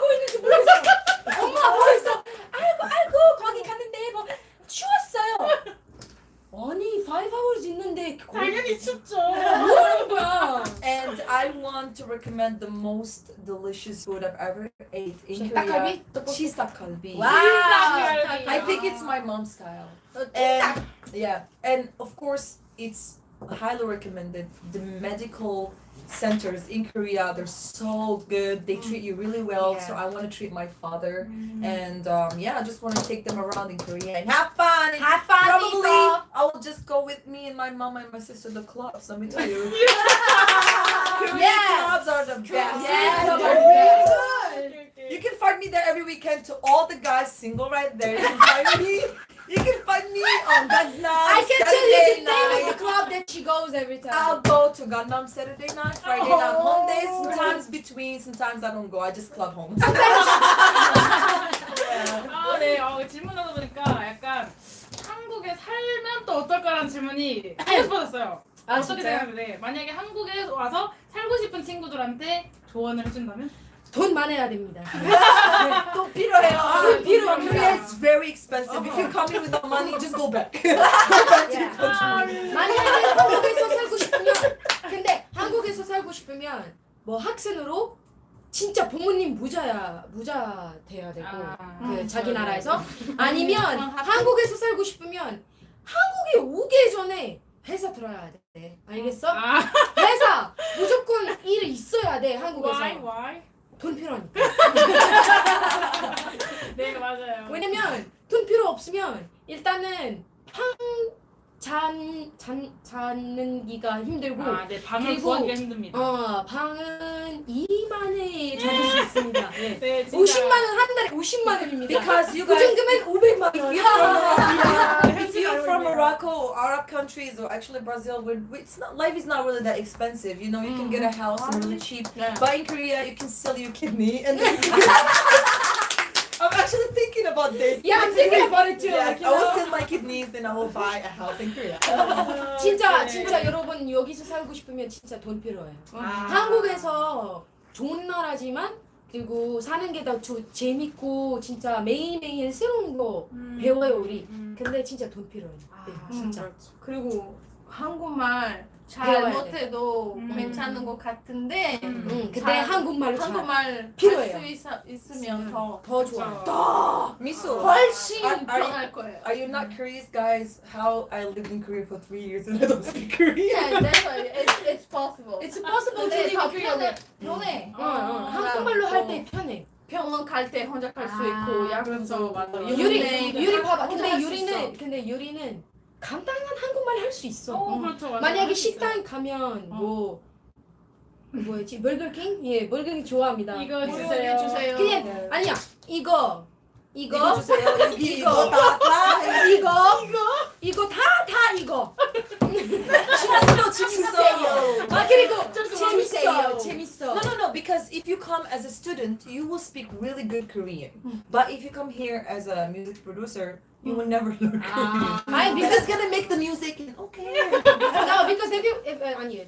hours 있는데 거기 당연히 춥죠. 뭐 하는 거야? And I want to recommend the most delicious food I've ever ate in Korea. 닭갈비? Cheese 닭갈비. 와. I think it's my mom's style. And yeah, and of course it's highly recommended. The medical centers in Korea, they're so good. They treat you really well. So I want to treat my father, and um, yeah, I just want to take them around in Korea and have fun. And Have fun, Probably people. I will just go with me and my mom and my sister the clubs. Let me tell you, Korean Yeah. clubs are the best. Yeah, they're. You can find me there every weekend to all the guys single right there. You can find me. You can find me on Gangnam I can tell Saturday you the name of night. the club that she goes every time. I'll go to Gangnam Saturday night, Friday night, Oh. Monday. Sometimes between, sometimes I don't go. I just club home. yeah. 아, 네. 어, 질문하다 보니까 약간 한국에 살면 또 어떨까라는 질문이 하고 싶어졌어요. 아 어떻게 진짜요? 생각하세요? 만약에 한국에 와서 살고 싶은 친구들한테 조언을 해준다면? 돈 많아야 됩니다. 또 필요해요. 돈 필요합니다. Korea is very expensive. If you come here with no money, just go back. Yeah. 아, 만약에 한국에서 살고 싶으면 근데 한국에서 살고 싶으면 뭐 학생으로 진짜 부모님 부자야 부자 돼야 되고 아, 그 음, 자기 네. 나라에서 아니면 한국에서 살고 싶으면 한국에 오기 전에 회사 들어야 돼 알겠어? 아, 회사 무조건 일 있어야 돼 한국에서 why, why? 돈 필요하니까 네, 맞아요. 왜냐면 돈 필요 없으면 일단은 방 잔 잔, 자는 기가 힘들고 아, 네, 방을 그리고- 구하기가 힘듭니다. 어 방은 2만에 잡을 수 있습니다. 네. 네, 진짜. 50만 원 한 달에 50만 원입니다. Because you guys, 보증금은 500만 원. if you're from Morocco, Arab countries, or actually Brazil, where it's not life is not really that expensive. You know, you can get a house and really cheap. Yeah. But in Korea, you can sell your kidney and. Then actually thinking about this. Yeah, I'm thinking about it too. Yes, like, you I will sell my kidneys, then I will buy a house in Korea. 진짜 네. 진짜 여러분 여기서 살고 싶으면 진짜 돈 필요해요. 아. 한국에서 좋은 나라지만 그리고 사는 게 더 재밌고 진짜 매일매일 새로운 거 음. 배워요 우리. 음. 근데 진짜 돈 필요해요. 아, 네, 진짜. 진짜. 그리고 한국말 잘 배워야 돼. 못해도 음. 괜찮은 것 같은데 음. 응, 근데 잘- 한국말로 잘 한국말 필요해요. 할수 있으면 음. 더더 좋아요. 더 Miso, 훨씬 Are- are you- 편할 거예요. are you not curious, guys, how I lived in Korea for three years and I don't speak Korean? Yeah, that's why it's, it's possible. It's possible to live 더 in Korea. 편해. 편해. 어, 어, 한국말로 할 때 편해. 병원 갈 때 혼자 갈수 아, 있고 약 그렇죠, 맞아요. 유리 네, 유리 다 봐봐. 근데 유리는. 근데 유리는 간단한 한국말 할 수 있어. 어, 그렇죠, 맞아요. 만약에 할수 있어요. 식당 가면 뭐 뭐였지? 버거킹? 예, 버거킹 좋아합니다. 이거 뭐 주세요. 주세요. 그냥 네. 아니야. 이거 이거 이거 주세요. 이거. 이거 다 다. 이거 이거 다 다 이거. 재밌어, 재밌어요. 아 그리고 좀 재밌어요. 재밌어요. 재밌어. No, no, no. Because if you come as a student, you will speak really good Korean. But if you come here as a music producer, you will never. 아이 You're because just gonna make the music and okay. no because if you if, 어, 아니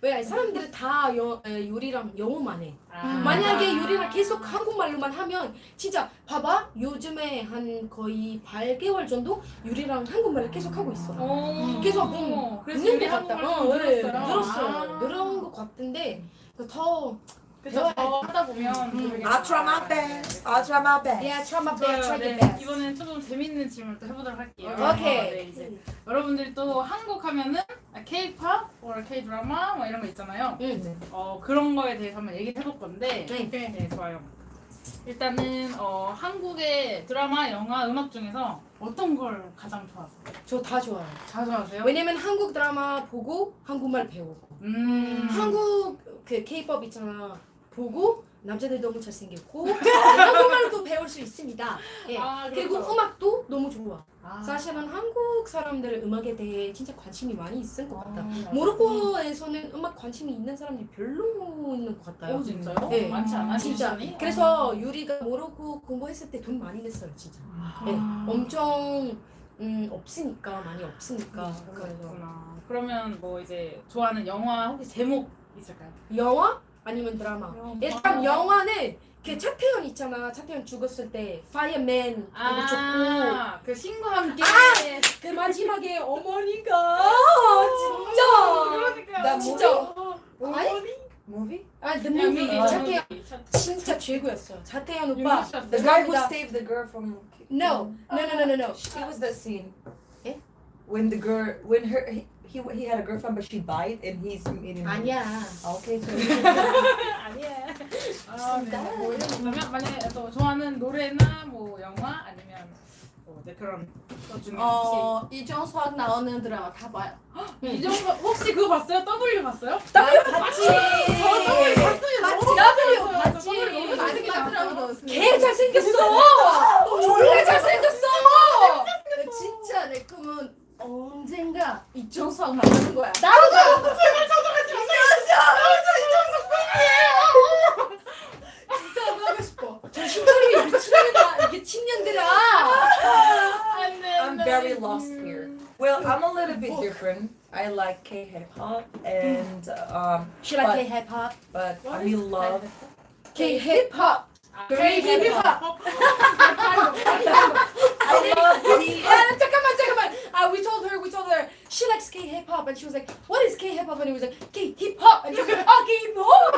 왜왜 사람들이 다 여, 에, 요리랑 영어만 해. 아. 만약에 요리랑 계속 한국말로만 하면 진짜 봐봐 요즘에 한 거의 8개월 정도 요리랑 한국말을 계속 하고 있어. 어, 계속 어, 그래서 같다. 한국말 어, 좀 네, 늘었어요. 늘었어요. 아. 늘은 것 같은데 더 그래서 더 하다 보면 되게 I'll try my best. I'll try my best. yeah try my best, try 네, your best. 이번엔 조금 재밌는 질문을 또 해보도록 할게요. 오케이. 네, 이제 여러분들이 또 한국 하면은 K-pop, or K-드라마 뭐 이런 거 있잖아요. 응. 어 그런 거에 대해서 한번 얘기를 해볼 건데 네. 네, 좋아요. 일단은 어, 한국의 드라마, 영화, 음악 중에서 어떤 걸 가장 좋아하세요? 저 다 좋아요. 다 좋아하세요? 왜냐면 한국 드라마 보고 한국말 배우고 음. 한국 그 K-pop 있잖아 보고 남자들 너무 잘생겼고 한국말도 배울 수 있습니다. 예. 아, 그리고 그렇죠. 음악도 너무 좋아. 아. 사실은 한국 사람들의 음악에 대해 진짜 관심이 많이 있을 것 같다. 아, 모로코에서는 음악 관심이 있는 사람들이 별로 있는 것 같아요. 오 진짜요? 네. 많지 않아요? 진짜. 뮤지션이? 그래서 유리가 모로코 공부했을 때 돈 많이 냈어요, 진짜. 아. 네. 엄청 음, 없으니까 많이 없으니까. 그래서 그렇구나. 그러면 뭐 이제 좋아하는 영화 혹시 제목 있을까요? 영화 아니면 드라마. 일단 영화는 그 차태현 있잖아. 차태현 죽었을 때 파이어맨 아, 그 신과 함께. 그 마지막에 어머니가 진짜 그러니까요. 나 진짜. 어머니? Movie? 아, the movie 뮤비, 차태현 진짜 최고였어. 차태현 오빠. The guy who saved the girl from. No, no, no, no, no, no. It was that scene. Eh? When the girl, when her, he, he, had a girlfriend but she died and he's meeting. her. 아니야. Ah, Okay, so. 아니야. 아, 네. 뭐 이런 그러면 만약에 또 좋아하는 노래나 뭐 영화 아니면 뭐 이제 그런 것 중에 혹시 어 이정수학 나오는 드라마 다 봐요. 이정도 혹시 그거 봤어요? W 봤어요? W 봤지. 봤어요. 너무 W 봤어요. 봤지. W 너무 마지막 재밌게 드라마도 나왔어요. 개 잘생겼어. 졸래 잘생겼어. 근데 진짜 내 꿈은 언젠가 이정수학 나오는 거야. 진짜 하고 싶어. 정신차려 미친년들아. 미친년들아. 안 돼, 안 I'm 돼. very lost here. Well, I'm a little bit different. I like K hip hop and um, She like But- K-hip hop. but What I is love. K-hip Craving pa. I didn't. Come on, come on. Uh, we told her, we told her, she likes K hip hop, and she was like, "What is K hip hop?" And he was like, "K hip hop," and she was like, "Oh, K hip hop."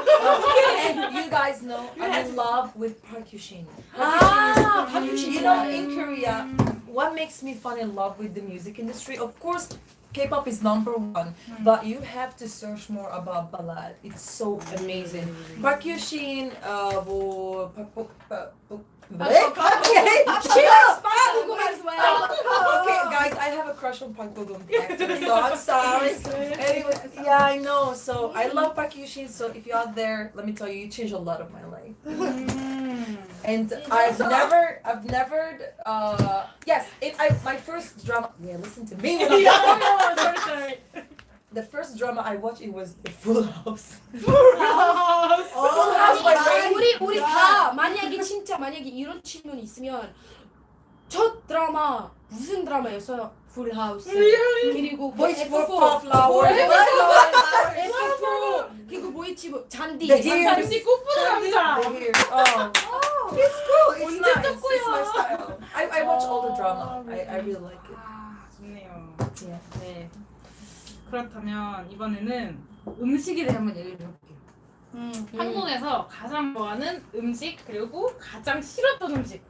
and you guys know I'm in love with Park Yushin. Ah, Park Yushin. You know, in Korea, what makes me fall in love with the music industry? Of course, K-pop is number one, but you have to search more about ballad. It's so amazing. Park Hyushin, uh, 뭐, Park Bo- Park Bo- Okay, She likes Bo-gum as well. okay, guys, I have a crush on Park Bo-gum, so I'm sorry. Anyway, yeah, I know. So I love Park Hyushin. So if you're out there, let me tell you, you changed a lot of my life. 음. And I've never, I've never, uh, yes, it, I, my first drama, yeah, listen to me. when I'm 야, sorry, sorry. The first drama I watched, it was The Full House. 아, Full House by 아니, Ray. 우리 우리 다 만약에 진짜 만약에 이런 질문이 있으면 첫 드라마 무슨 드라마였어요? 풀하우스 그리고 뭐 Boys for F4 Flowers. F4 그리고 뭐뭐 잔디 잔디. 꽃보다 남자. Oh. It's cool. It's 언제 nice. It's my style. I, I watch all the drama. I, I really like it. 아, 좋네요. Yeah. 네. 그렇다면 이번에는 음식에 대해 한번 얘기를 해볼게요. 음. 한국에서 가장 좋아하는 음식 그리고 가장 싫었던 음식.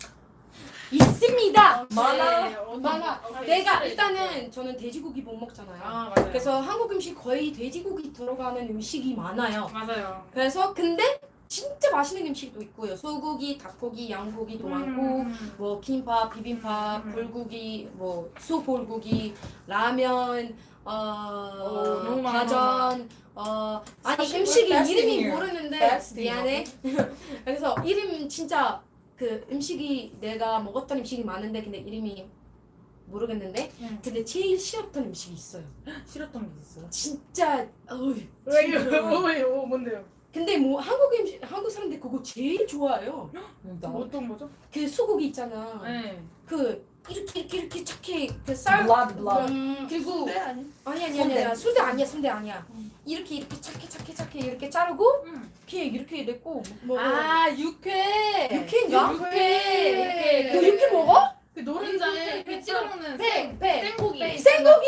있습니다. 많아? 네, 어디- 많아. 어디 내가 있어요? 일단은 저는 돼지고기 못 먹잖아요. 아 맞아요. 그래서 한국 음식 거의 돼지고기 들어가는 음식이 많아요. 맞아요. 그래서 근데 진짜 맛있는 음식도 있고요. 소고기, 닭고기, 양고기도 많고 음. 뭐 김밥, 비빔밥, 음. 불고기, 뭐 수불고기, 라면, 어, 오, 너무 많아. 가전, 어 아니 음식이 이름이. 모르는데 미안해. 그래서 이름 진짜 그 음식이 내가 먹었던 음식이 많은데 근데 이름이 모르겠는데 음. 근데 제일 싫었던 음식이 있어요. 싫었던 게 있어요. 진짜. 왜요? 왜요? 뭔데요? 근데 뭐 한국 음식 한국 사람들 그거 제일 좋아해요. 어떤 거죠? 그 소고기 있잖아. 네. 그 이렇게 이렇게 이렇게 착해 그쌀 Blood, blood. 음. 그리고 순대 아니? 아니 아니 순대. 아니야 순대 아니야 순대 아니야. 이렇게 이렇게 착해 착해 착해 이렇게 자르고 음. 그냥 이렇게 냈고 뭐아 육회. 육회인가? 육회. 육회. 너 육회 먹어? 그 노른자에 이렇게 찍어 먹는 배, 배. 생고기. 생고기!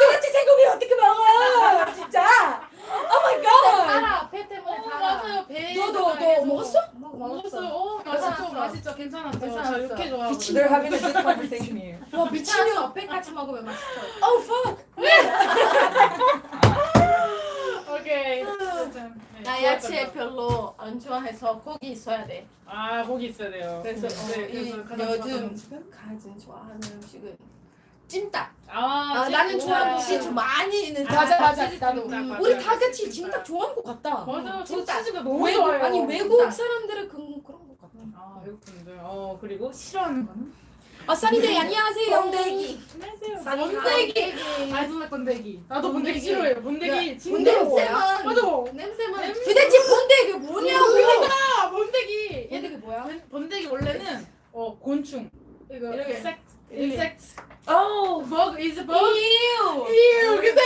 도대체 생고기 어떻게 먹어? 진짜. Oh my god. 달아. 배 때문에 어, 달아. 맞아요. 배. 너도 너 먹었어? 먹- 먹었어요. 먹었어. 어, 맛있죠. 괜찮았어. 맛있죠. 괜찮았죠. 저 괜찮았어. 육회 좋아하고. They're having a good conversation here. 와 미친년. 미쳤어. 배 같이 먹으면 맛있어. Oh fuck. 오케이. 어쨌든, 네. 나 야채 별로 안 좋아해서 고기 있어야 돼. 아 거기 있어야 돼요. 그래서 네, 이 그래서 가장 요즘 좋아하는 음식은? 가장 좋아하는 음식은 찜닭. 아, 아, 나는 좋아하는 치 치즈 많이 있는 아, 맞아 맞아 나도. 우리 다 같이 찜닭. 좋아하는 것 같다 맞아요. 저 찜닭. 치즈가 너무 외국 좋아요. 아니 외국. 사람들은 그, 그런 것 같아 아 외국 분들. 어 그리고 싫어하는 거는? 아 써니데이 안녕하세요 번데기. 안녕하세요. don't like 번데기. 나도 번데기. 싫어해요. 번데기 진짜? 냄새만 맞아. 냄새만 냄새. 도대체 번데기 뭐냐고 아 번데기. 번데기 뭐야? 번- 번데기 원래는 어 곤충. 이거 이렇게. insect. Oh, bug is a bug. 이유 이유 근데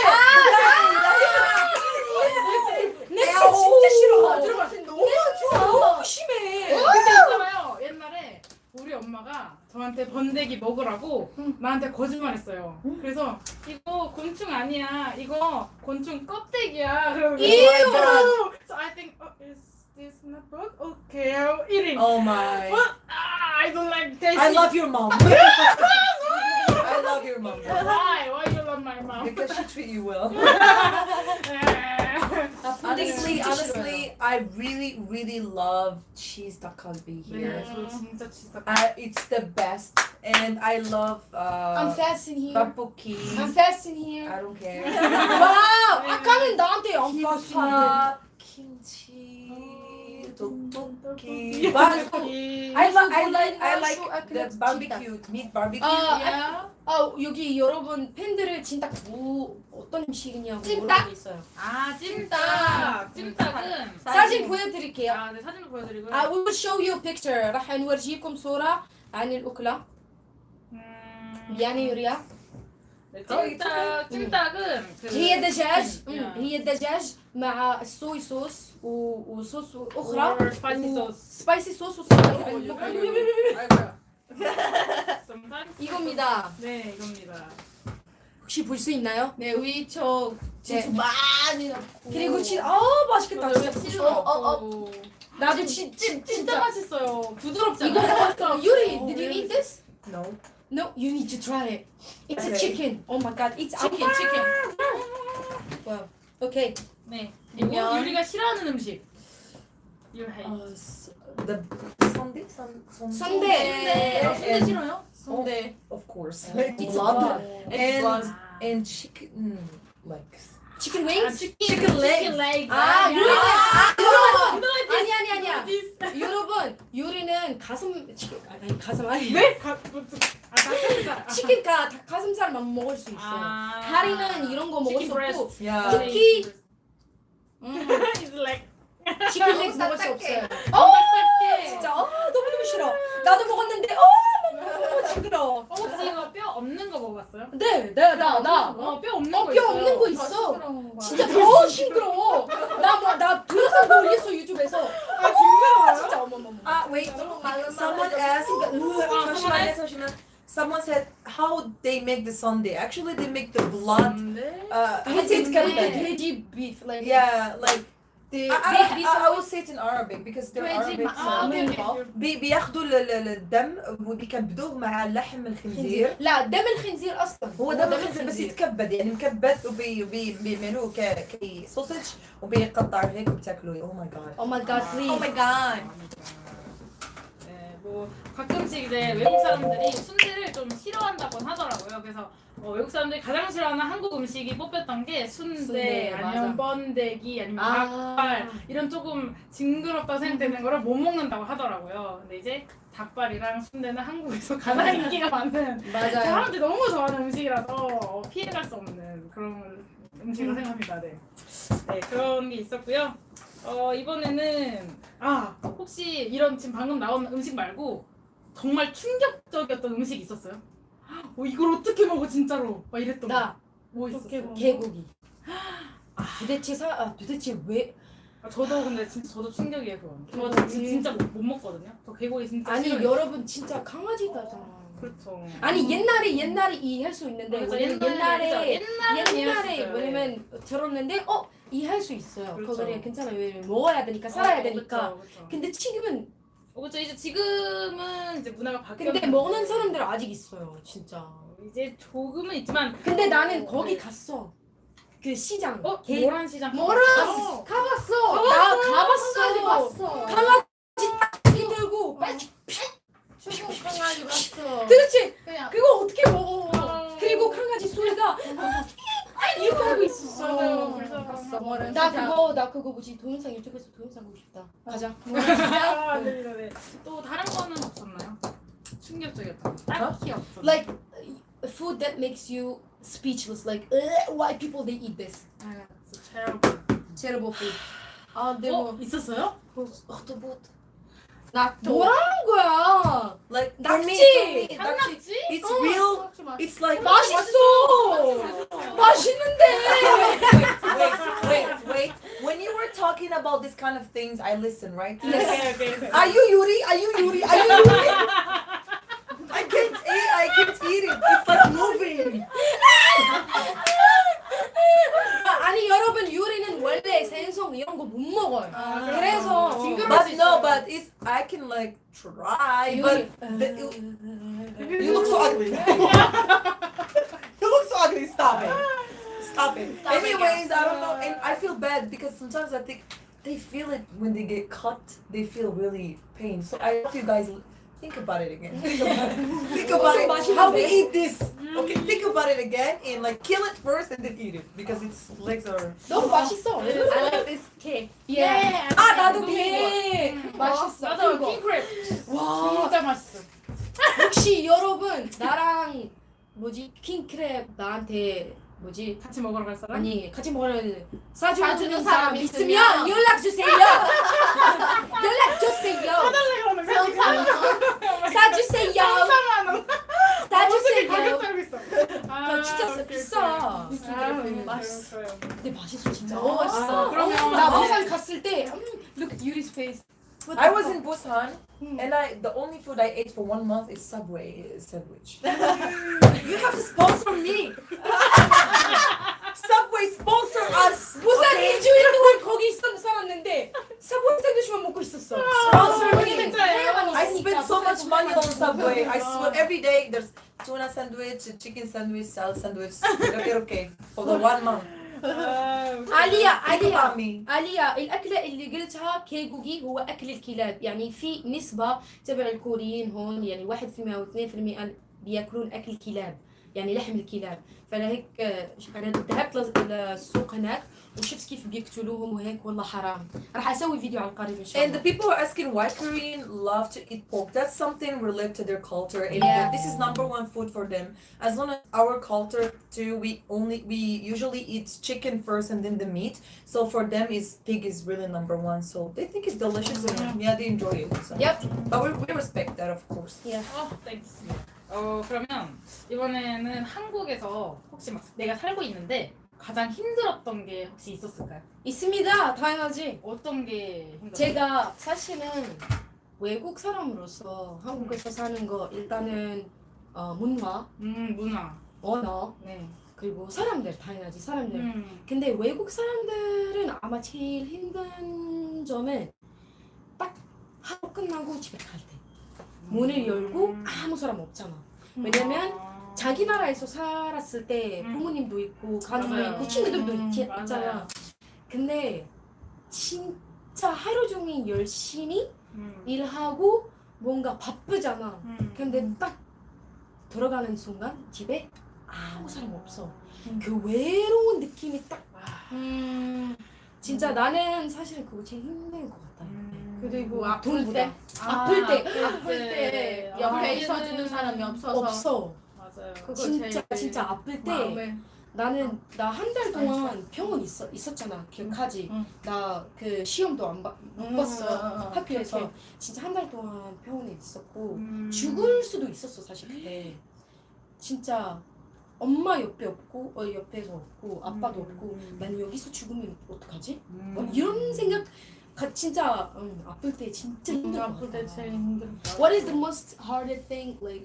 냄새 진짜 싫어 아, 들어봤어. 너무 좋아. 너무 심해 근데 있잖아요. 옛날에 우리 엄마가 저한테 번데기 먹으라고 나한테 거짓말했어요. 그래서 이거 곤충 아니야. 이거 곤충 껍데기야. 그러고 이유. So I think oh, is this not bug? Okay, I'm eating. oh my. But ah, I don't like tasty. I love your mom. I love your mom. Why? Why you love my mom? Because she treat you well. 나 번데기 Honestly, 진짜 싫어요 honestly, I really, really love cheese 닭갈비 네, here. 저 진짜 진짜. I, it's the best, and I love I'm uh, fast in here tteokbokki. I'm fast in here I don't care. 와우 아까는 나한테 I'm fast in here Kimbap, kimchi, tteokbokki. But 이- I, li- I So like, I good. like So I the cannot barbecue, meat barbecue. 아, Yeah. 아 여기 여러분 팬들을 진짜 뭐 어떤 음식이냐고 찜닭? 물어보고 있어요 아 찜닭. 찜닭은 사진 보여드릴게요 아, 네 사진을 보여드리고요. I will show you picture راح نورجيكم صورة عن الأكلة 음, 미안해 유리야 네, 찜닭 찜닭은 그 هي دجاج 음, 음, هي دجاج مع الصويا صوص o, o sosu. O hral? O spicy o sauce. 스파이시 소스 이겁니다. 네, 이겁니다. 혹시 볼 수 있나요? 네, 위쳐 진짜 네. 많이 넣고. 그리고 진, 아 맛있겠다. 진짜 부드러- 어, 어, 어. 나도 진, 진, 진짜 진짜. 맛있어요. 부드럽지 이거 않아요? Yuri, did you eat this? No. No, you need to try it. It's a Okay. chicken. Oh my god, it's chicken, chicken. Wow. Okay. 네. 그리고 면. 유리가 싫어하는 음식. You hate. Uh, s- the Sunday, sun. Sunday. 네. 아, 순대 싫어요? 근데 Of course. It's Love blood. it's And blood. and chicken legs. Chicken 아, wings? Chicken legs. 치킨 legs. 아, 야. 유리는 아, 여러분. 아니 아니 아니야. 여러분, 유리는 가슴 치킨 아니 가슴 아니. 네? 가, 뭐, 아, 닭가슴살. 치킨 가 다- 가슴살만 먹을 수 있어요. 아. 다리는 이런 거 먹을 수 없고. 특히 음. It's like chicken leg 먹을 수. 없어요. 어, 진짜 아 너무 너무 싫어. 나도 먹었는데 어 너무 징그러. 어, 혹시 이거 뼈 없는 거 먹어봤어요? 네, 나나 나. 어, 뼈 없는 어, 거뼈 있어요. 없는 거더 있어. 진짜 더 징그러워. 나뭐나 동영상도 올렸어 유튜브에서. 아, 징그러워요? 진짜 어머머머. Ah, wait. Someone asked. asked- 잠시만. someone said how they make the sundae. Actually, they make the blood. Uh, هدي beef like yeah like. They, I, I, I, I will say it in Arabic because they're Arabic بي بياخدوا ah, الدم وبيكبدوه مع لحم الخنزير. لا دم الخنزير أصلا. هو دم الخنزير بس يتكبد يعني مكبد وبيعملوه كسوسج وبيقطعوا هيك وبتاكلوه. أو ماي جاد أو ماي جاد بليز أو ماي جاد 뭐 가끔씩 이제 외국 사람들이 순대를 좀 싫어한다고 하더라고요. 그래서 어, 외국 사람들이 가장 싫어하는 한국 음식이 뽑혔던 게 순대, 순대, 아니면 맞아. 번데기, 아니면 아. 닭발 이런 조금 징그럽다 생각되는 거를 못 먹는다고 하더라고요. 근데 이제 닭발이랑 순대는 한국에서 가장 인기가 많은 맞아요. 사람들이 너무 좋아하는 음식이라서 어, 피해갈 수 없는 그런 음식으로 생각합니다. 네. 네, 그런 게 있었고요. 어, 이번에는 아, 혹시 이런 지금 방금 나온 음식 말고 정말 충격적이었던 음식 있었어요? 어, 이걸 어떻게 먹어 진짜로? 막 이랬던 거. 나뭐 있었어요? 먹어? 개고기. 도대체 사 아, 도대체 왜 아, 저도 근데 진짜 저도 충격이에요 그건. 저 진- 진짜 못, 못 먹거든요. 저 개고기 진짜 아니 싫어해요. 여러분 진짜 강아지다잖아. 그렇죠. 아니 옛날에 옛날에 이해할 수 있는데. 왜냐면 옛날에 옛날에. 옛날에 옛날에. 왜냐면 들었는데 어 이해할 수 있어요. 그렇죠. 그거는 괜찮아요. 왜냐면 먹어야 되니까 살아야 어, 되니까. 그렇죠, 그렇죠. 근데 지금은 어, 그렇죠. 이제 지금은 이제 문화가 바뀌었는데 근데 먹는 사람들 아직 있어요. 진짜. 이제 조금은 있지만 근데 나는 어, 거기 네. 갔어. 그 시장. 어? 개- 모란 시장 뭐라? 가봤어? 가봤어. 나 가봤어. 봤어. 강아지 딱 들고 빨리 추고 강아지 봤어. 그렇지. 그냥 그거 어떻게 먹어? 어. 그리고 강아지 소리가 이렇게 하고 있었어. 맞아요. 불쌍하다. 봤어. 뭐를 나 그거 나 그거 뭐지 동영상 유튜브에서 동영상 보고 싶다. 가자. 아, 네, 네, 네. 또 다른 거는 없었나요? 충격적이었던 거. 딱히 없었나요? Like uh, food that makes you speechless. Like uh, why people they eat this? 아, terrible. Terrible food. 아, 네 어? 뭐. 있었어요? 어떠봇? 나 뭐라는 거야? Like for me, 낙지! for me, 낙지, 한낙지? it's 어, real. 낙지 맛있어. It's like 맛있어. 맛있는데. wait, wait, wait. When you were talking about this kind of things, I listen, right? 오케이, 오케이, 오케이. Are you Yuri? Are you Yuri? Are you Yuri? I can't eat. I can't eat it. It's like moving. 아, 아니 여러분 유리는 원래 생선 이런 거 못 먹어요. 아, 그래서 징그러- But no, but it's I can like try. But the, you, you look so ugly. you look so ugly. Stop it. Stop it. Stop it, Anyways, I don't know, and I feel bad because sometimes I think they feel it when they get cut. They feel really pain. So I hope you guys think about it again. Think about it. Think about it. How we eat this. Okay, think about it again and like kill it first and then eat it because its legs are. 너무 맛있어. I like this cake. 예. 예. 아 나도 게 맛있어. 맞아, 그거. 킹크랩. 와 진짜 맛있어. 혹시 여러분 나랑 뭐지 킹크랩 나한테 뭐지 같이 먹으러 갈 사람? 아니 같이 먹으러 사주는 사주는 사람 있으면 연락 주세요. 연락 주세요. 사주세요. 사주세요. 가격 알고 있어. 아, 야, 진짜 오케이, 비싸. 오케이. 비싸. 아, 맛있어. 근데 맛있어 진짜. 너무 맛있어. 아, 그러면 나 부산 갔을 때 음, look at Yuri's face. I was in Busan Hmm. and I the only food I ate for one month is Subway sandwich. you have to sponsor me. Subway sponsor us. 부산 okay? 일주일 동안 거기 있었 살았는데 사본 샌드위치만 먹고 있었어. Sponsor me. 해야만 I 있으니까 spent so much 부산 money on 먹고 Subway. I 있었어. swear every day there's tuna sandwich, chicken sandwich, salad sandwich. okay, okay. For the one month. 아, عليا عليا. عليا الأكلة اللي قلتها كيغوغي هو أكل الكلاب. يعني في نسبة تبع الكوريين هون يعني 1% أو 2% بيأكلون أكل كلاب يعني لحم الكلاب. فلهيك آه، أنا ذهبت لل- للسوق هناك وشفت كيف بيقتلوهم وهيك والله حرام راح أسوي فيديو على القريب إن شاء And the الله people are asking why Korean love to eat pork. That's something related to their culture, and Yeah. this is number one food for them. As long as our culture too, we only we usually eat chicken first and then the meat. So for them, is pig is really number one. So they think it's delicious and yeah, they enjoy it. So. Yep. But we, we respect that, of course. 어, 땡스. 어, 그러면 이번에는 한국에서 혹시 막 내가 살고 있는데 가장 힘들었던 게 혹시 있었을까요? 있습니다 당연하지 어떤 게 힘들었어요? 제가 사실은 외국 사람으로서 한국에서 사는 거 일단은 어, 문화 음, 문화. 언어 네. 그리고 사람들 당연하지 사람들 음. 근데 외국 사람들은 아마 제일 힘든 점은 딱 하루 끝나고 집에 갈 때 문을 열고 음. 아무 사람 없잖아 왜냐면 아. 자기 나라에서 살았을 때 음. 부모님도 있고 가족도 맞아요. 있고 친구들도 음, 있, 맞아요. 있잖아 근데 진짜 하루 종일 열심히 음. 일하고 뭔가 바쁘잖아 음. 근데 딱 들어가는 순간 집에 아무 사람 없어 음. 그 외로운 느낌이 딱 음. 진짜 나는 사실 그거 제일 힘든 것 같다. 음. 그리고 아플 돈보다. 때 아 플 때. 아플 때 아, 옆에 얘는- 있어주는 사람이 없어서 없어. 맞아요. 진짜 진짜 아플 때 마음에 나는 나한 달 동안 병원 있어 있었잖아. 기억하지? 응. 나그 시험도 안 봐, 못 음, 봤어. 음, 음, 음. 학교에서 그치. 진짜 한 달 동안 병원에 있었고 음. 죽을 수도 있었어 사실 그때. 진짜 엄마 옆에 없고 어 옆에서 없고 아빠도 음. 없고 난 여기서 죽으면 어떡하지? 음. 뭐 이런 생각 가, 진짜 응, 아플 때 진짜 힘든 것 아플 때 같아. 제일 힘들어. What is the most hardest thing like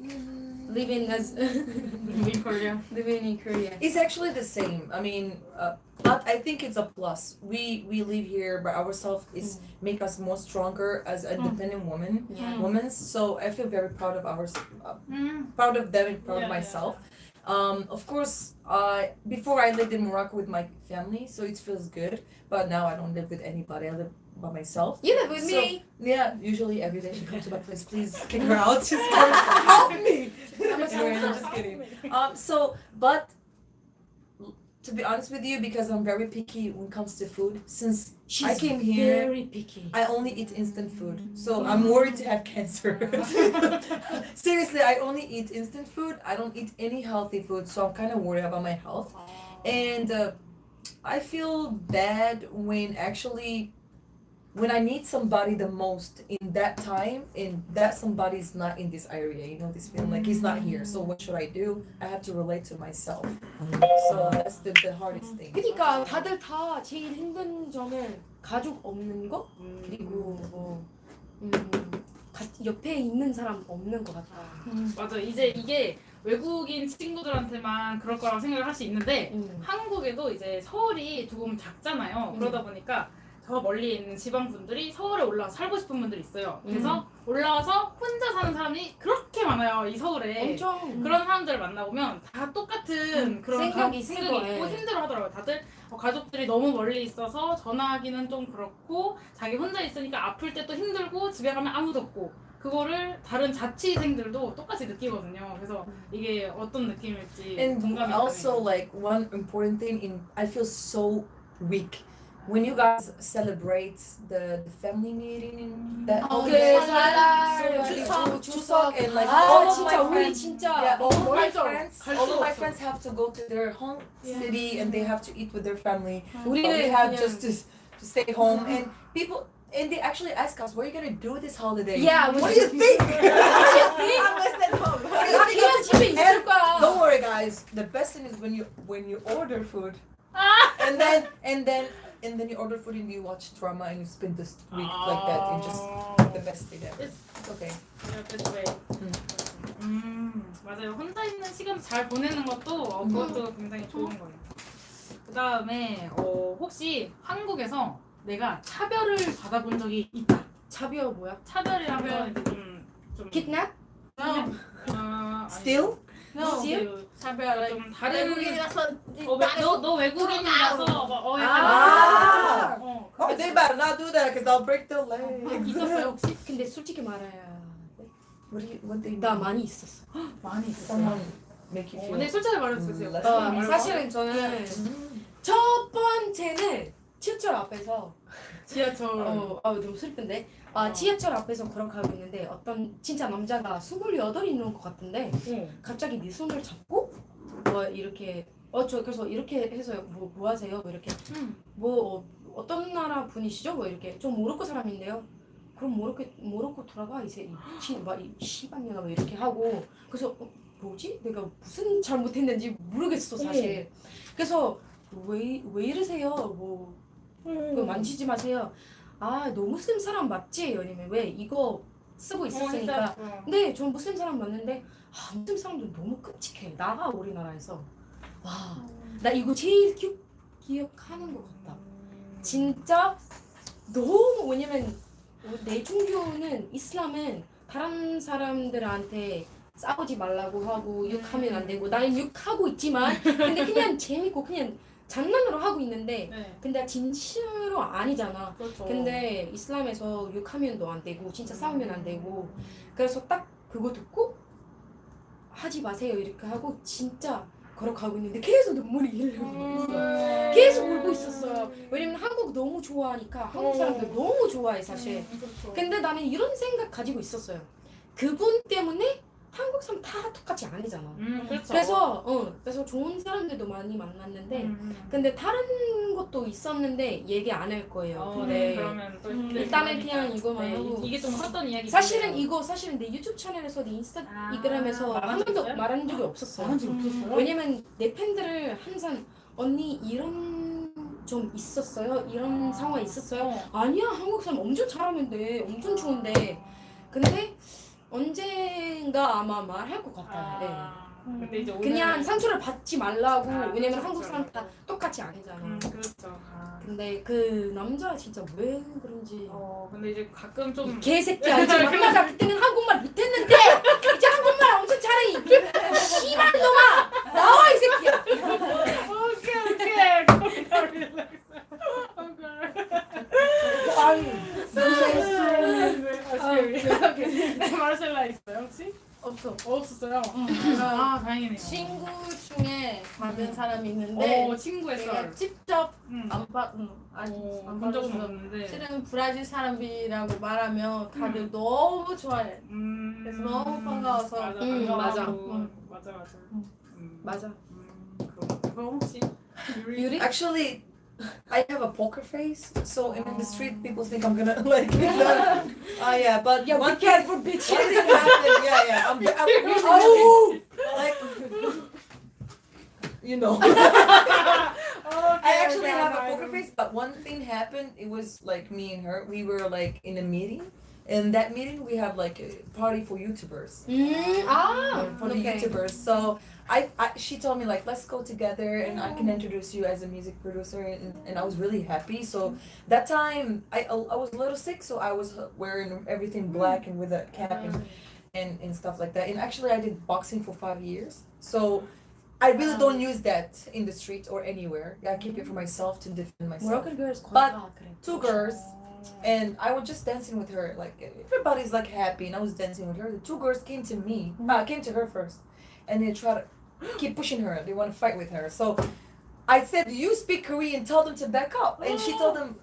living as in Korea. living in Korea? It's actually the same. I mean, uh, but I think it's a plus. We we live here by ourselves. Is make us more stronger as independent women. Yeah. Women. So I feel very proud of ours. Uh, 음. proud of them and proud Yeah, of myself. Um, of course, I before I lived in Morocco with my family, so it feels good. But now I don't live with anybody. I live by myself. You live with So- me. Yeah, usually every day she comes to my place. Please kick her out. She's help me. Anyway, I'm just kidding. Um, so, but to be honest with you, because I'm very picky when it comes to food, since She's I came here, very picky. I only eat instant food. So I'm worried to have cancer. Seriously, I only eat instant food. I don't eat any healthy food, so I'm kind of worried about my health. And uh, I feel bad when actually when I need somebody the most in that time and that somebody is not in this area, you know, this feeling like he's not here. So what should I do? I have to relate to myself. So that's the, the hardest thing. 그러니까 다들 다 제일 힘든 점은 가족 없는 거 그리고 뭐 음, 가, 옆에 있는 사람 없는 것 같다. 맞아. 이제 이게 외국인 친구들한테만 그럴 거라고 생각을 할 수 있는데 음. 한국에도 이제 서울이 조금 작잖아요. 음. 그러다 보니까 저 멀리 있는 지방 분들이 서울에 올라와 서 살고 싶은 분들이 있어요. 그래서 음. 올라와서 혼자 사는 사람이 그렇게 많아요. 이 서울에. 엄청 그런 사람들을 만나보면 다 똑같은 음, 그런 생각이 가- 생각이. 있고 힘들어 하더라고요. 다들 어, 가족들이 너무 멀리 있어서 전화하기는 좀 그렇고 자기 혼자 있으니까 아플 때 또 힘들고 집에 가면 아무도 없고 그거를 다른 자취생들도 똑같이 느끼거든요. 그래서 이게 어떤 느낌일지 And 공감이 also like one important thing in I feel so weak when you guys celebrate the, the family meeting that oh, okay Chuseok and like all of my ah, friends. Yeah, all my friends all of my friends have to go to their home yeah. city and they have to eat with their family. We didn't have just to, to stay home. And people and they actually ask us, "What are you gonna do this holiday?" Yeah, what, do you think? what do you think? I'm home. Don't worry, guys. The best thing is when you when you order food, ah. and then and then and then you order food and you watch drama and you spend this week like that and just the best thing ever. It's- It's okay. Yeah, that's way. 음. 음 맞아요. 혼자 있는 시간 잘 보내는 것도 어, 그것도 굉장히 좋은 거예요. 그 다음에 어, 혹시 한국에서 내가 차별을 받아본 적이 있다. 자비어 뭐야? 차별이라면 이제 좀 좀. kitnap? 어, 아니, Still? No. 그 차별 좀 다른. 외국인이라서 어, 왜- 너, 너 외국인이라서 막 어, 약간 아. 어, Oh, they better not do that because I'll break their legs. 있었어요 혹시? 근데 솔직히 말해야 What do you? What they? 나 많이 있었어. 많이 있었어요. Someone make you 어, feel. 네, 솔직히 말해주세요. 음, 어. 사실은 저는 첫 번째는 지하철 앞에서 지하철. 어, 아 너무 슬픈데 아 어. 지하철 앞에서 걸어가고 있는데 어떤 진짜 남자가 스물여덟 있는 것 같은데 어. 갑자기 네 손을 잡고 뭐 이렇게 어 저 그래서 이렇게 해서 뭐, 뭐 하세요? 뭐 이렇게 음. 뭐 어, 어떤 나라 분이시죠? 뭐 이렇게 좀 모로코 사람인데요. 그럼 모로코 모로코 돌아가 이제 이막이 시방년아 뭐 이렇게 하고 그래서 어, 뭐지? 내가 무슨 잘못했는지 모르겠어 사실. 그래서 왜 왜 이러세요? 뭐 그거 만지지 마세요. 아, 너 무슬림 사람 맞지? 아니면 왜 이거 쓰고 있었으니까. 어, 전 무슬림 사람 맞는데 아, 무슬림 사람들 너무 끔찍해. 나가 우리나라에서. 와, 나 이거 제일 기, 기억하는 것 같다. 진짜 너무 왜냐면 내 종교는 이슬람은 다른 사람들한테 싸우지 말라고 하고 욕하면 안 되고 나는 욕하고 있지만 근데 그냥 재밌고 그냥 장난으로 하고 있는데 네. 근데 진심으로 아니잖아. 그렇죠. 근데 이슬람에서 욕하면 너 안 되고 진짜 싸우면 안 되고 그래서 딱 그거 듣고 하지 마세요 이렇게 하고 진짜 걸어가고 있는데 계속 눈물이 흘리고 있어. 계속 울고 있었어요. 왜냐면 한국 너무 좋아하니까 한국 사람들 너무 좋아해 사실. 음, 그렇죠. 근데 나는 이런 생각 가지고 있었어요. 그분 때문에 한국 사람 다 똑같이 아니잖아. 음, 그렇죠. 그래서 어 그래서 좋은 사람들도 많이 만났는데 음. 근데 다른 것도 있었는데 얘기 안 할 거예요. 어, 근데 그러면 또 음, 일단은. 그냥 이거만 네, 하고. 이게 좀 컸던 이야기. 사실은 이거 사실은 내 유튜브 채널에서 내 아, 인스타그램에서 말한 한적 번도? 말한 적이 없었어요. 말한 적 없었어요? 왜냐면 내 팬들을 항상 언니 이런 좀 있었어요? 이런 상황 있었어요? 어. 아니야 한국 사람 엄청 잘하는데 엄청 좋은데 근데 언젠가 아마 말할 것 같아요. 네. 아, 근데 이제 오늘 그냥 상처를 받지 말라고 아, 왜냐면 그렇죠, 한국 사람 다 그렇죠. 똑같이 아니잖아. 음, 그렇죠. 아. 근데 그 남자 진짜 왜 그런지 어, 근데 이제 가끔 좀이 개새끼야 이제 만나자 그때는 한국말 못했는데 이제 한국말 엄청 잘해 이 씨발 놈아 나 다행이네요. 친구 중에 받은 사람이 있는데 오 친구의 내가 썰. 직접 응. 안 받, 응, 아니 오, 안본 적은 받았어. 없는데. 실은 브라질 사람이라고 말하면 다들 너무 좋아해. 음. 그래서 너무 반가워서. 맞아, 음, 반가워하고. 맞아. 맞아, 맞아. 음. 음. 맞아. 음, 그럼 그럼 혹시 유리? 유리? Actually, I have a poker face, so in the street people think I'm gonna like. Oh yeah. Uh, yeah, but yeah, one cat for bitches. One thing happened. Yeah, yeah. I'm, I'm really oh, like you know. okay, I actually have a poker face, but one thing happened. It was like me and her. We were like in a meeting. In that meeting, we have like a party for YouTubers. Mm, ah, for okay. the YouTubers. So I, I she told me like let's go together and I can introduce you as a music producer and, and I was really happy. So that time I, I was a little sick so I was uh, wearing everything black and with a cap and, and, and stuff like that. And actually I did boxing for five years. So I really don't use that in the street or anywhere. I keep it for myself to defend myself. But two girls and I was just dancing with her like everybody's like happy and I was dancing with her. The two girls came to me uh, came to her first and they tried keep pushing her. They want to fight with her. So I said, you speak Korean, tell them to back up. And she told them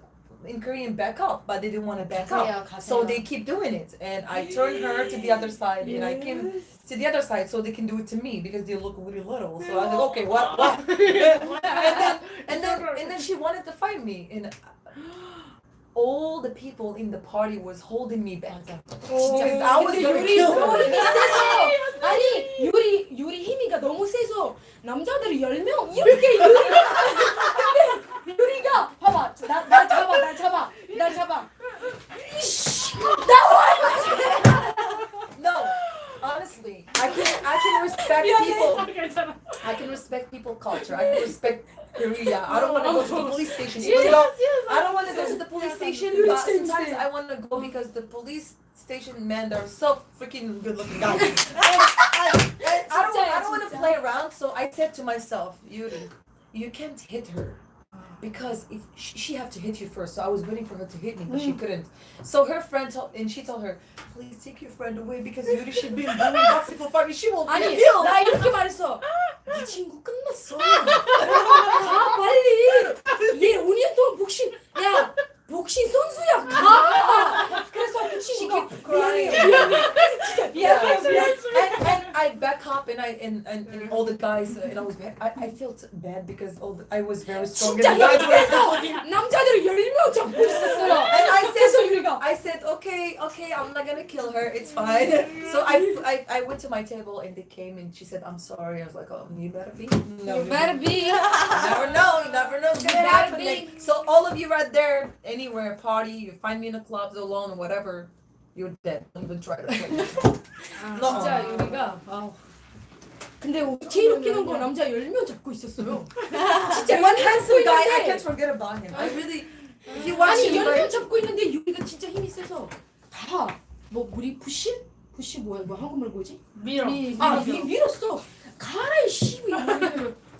in Korean, back up, but they didn't want to back up. So they keep doing it. And I turned her to the other side yes. and I came to the other side so they can do it to me because they look really little. So I was okay, what? what? and, then, and, then, and then she wanted to fight me. And all the people in the party was holding me back because I was 유리 너무 her. 힘이 세서 아니 유리 유리 힘이가 너무 세서 남자들이 10명 이렇게 유리가 근데 유리가 봐봐 나, 나 잡아 나 잡아 나 잡아 이씨 I can I can respect people. I can respect people culture. I can respect Korea. I don't want to go to the police station. Yes, yes, I don't want to go to the police station, but sometimes I want to go because the police station men are so freaking good looking guys. and, and, and I don't I don't want to play around, so I said to myself, Yuri, you can't hit her Because if she, she have to hit you first, so I was waiting for her to hit me, but she couldn't. So her friend told, and she told her, "Please take your friend away because Yuri should be doing boxing for five. She will be 아니 killed." 나 이렇게 말했어 네 친구 끝났어 가 빨리 얘 5년 동안 복싱 야 복싱 선수야 가 그래서 그 친구가 미안해 미안해 진짜 Yeah, 미안해 미안해 and, and I back up and I and, and, and all the guys uh, and I was bad. I, I felt bad because all the, I was very strong. 진짜 and the guys 힘이 were- 세서 남자들이 10명 잡고 있었어요 and I 그래서 said, 유리가 I said, okay, okay, I'm not gonna kill her. It's fine. so I, I, I went to my table and they came and she said, I'm sorry. I was like, oh, you better be. No, You better be You never know. You never know what's gonna You better happen. be. Like, so all of you right there, anywhere, party, you find me in a club alone or whatever, you're dead. Don't even try to. play. 진짜 유리가 아우. 근데 제일 웃기는 건 남자 10명 잡고 있었어요 진짜 One 잡고 handsome guy, I can't forget about him. I really. He 아니 watching 10명 like. 잡고 있는데 유리가 진짜 힘이 세서 다 뭐 우리 푸시? 푸시 뭐야 뭐 한국말 뭐지? 밀어. 아. 미, 밀었어 가라 이씨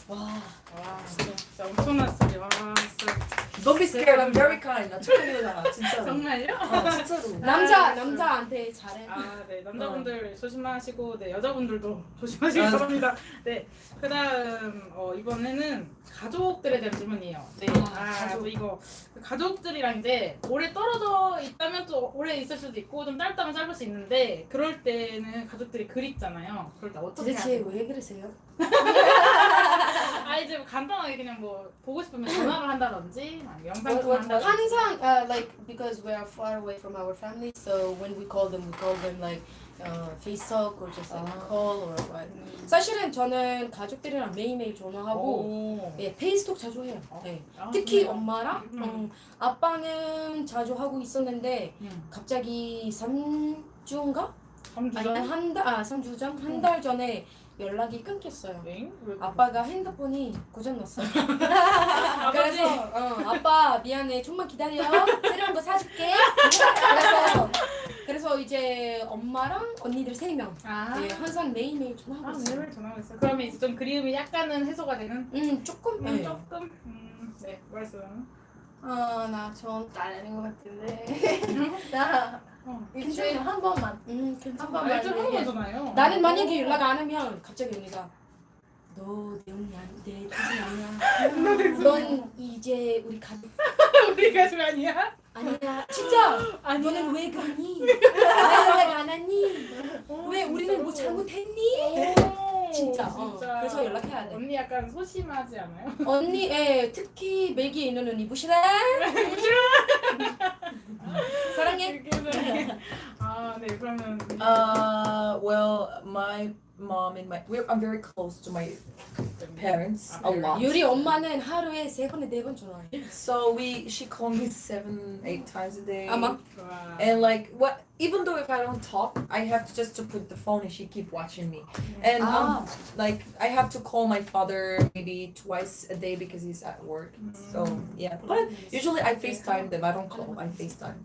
와 와 진짜, 진짜 엄청난 스토리. 와 진짜. Don't be scared. I'm very kind. 나 착한 진짜로. 정말요? 어, 진짜로. 남자 남자한테 잘해 아, 네. 남자분들 조심하시고, 네. 여자분들도 조심하시기 맞아. 바랍니다. 네. 그 다음, 어, 이번에는 가족들에 대한 질문이에요. 네. 아, 아, 가족. 또 이거. 가족들이랑 이제 오래 떨어져 있다면 또 오래 있을 수도 있고, 좀 짧다면 짧을 수 있는데, 그럴 때는 가족들이 그립잖아요. 그럴 때 어떻게 하세요? 왜 그러세요? 아, 이제 간단하게 그냥 뭐, 보고 싶으면 전화를 한다든지, 영상 통화 한다든지. 항상 uh, like because we are far away from our family, so when we call them, we call them like uh, FaceTalk or just like 아. call or what. 사실은 저는 가족들이랑 매일매일 전화하고 오. 예, 페이스톡 자주 해요. 어? 네. 아, 특히 그래요? 엄마랑 음. 음, 아빠는 자주 하고 있었는데 음. 갑자기 3주인가? 아니 3주 전? 한달 아, 3주 전? 한 달 전에 연락이 끊겼어요. 네? 왜 아빠가 핸드폰이 고장났어요. 그래서 어, 아빠 미안해 좀만 기다려 새로운 거 사줄게. 그래서 그래서 이제 엄마랑 언니들 세 명. 아, 네, 항상 매일매일 아, 전화하고 있어요. 매일 전화하고 있어요. 그러면 이제 좀 그리움이 약간은 해소가 되는? 음 조금. 음, 네. 조금? 음, 네, 말씀. 어나 저는 딸인 것 같은데 나 어, 일주일에 한 번만 음 괜찮아. 한 번만 알죠? 한 얘기해. 번잖아요. 나는 만약에 연락 안 하면 갑자기 언니가 너내 언니 아니 내 동생 아니야. 넌 이제 우리 가족 우리 가족 아니야? 아니야. 진짜. 아니야. 너는 왜 가니? 왜 연락 안 하니? 왜 우리는 뭐 잘못했니? 오, 진짜. 어. 그래서 연락해야 돼. 언니 약간 소심하지 않아요? 언니, 예, 특히 벨기에 있는 언니 부시라. 사랑해. 그래서 아, 네 그러면 Uh, well, my mom and my we're I'm very close to my parents a lot. 유리 엄마는 하루에 세 번에 네 번 전화해. So we she called me seven, eight times a day. 아마. 좋아. And like what even though if I don't talk, I have to just to put the phone and she keep watching me. And Ah. um, like I have to call my father maybe twice a day because he's at work. So yeah. But usually I FaceTime them. I don't call. I FaceTime.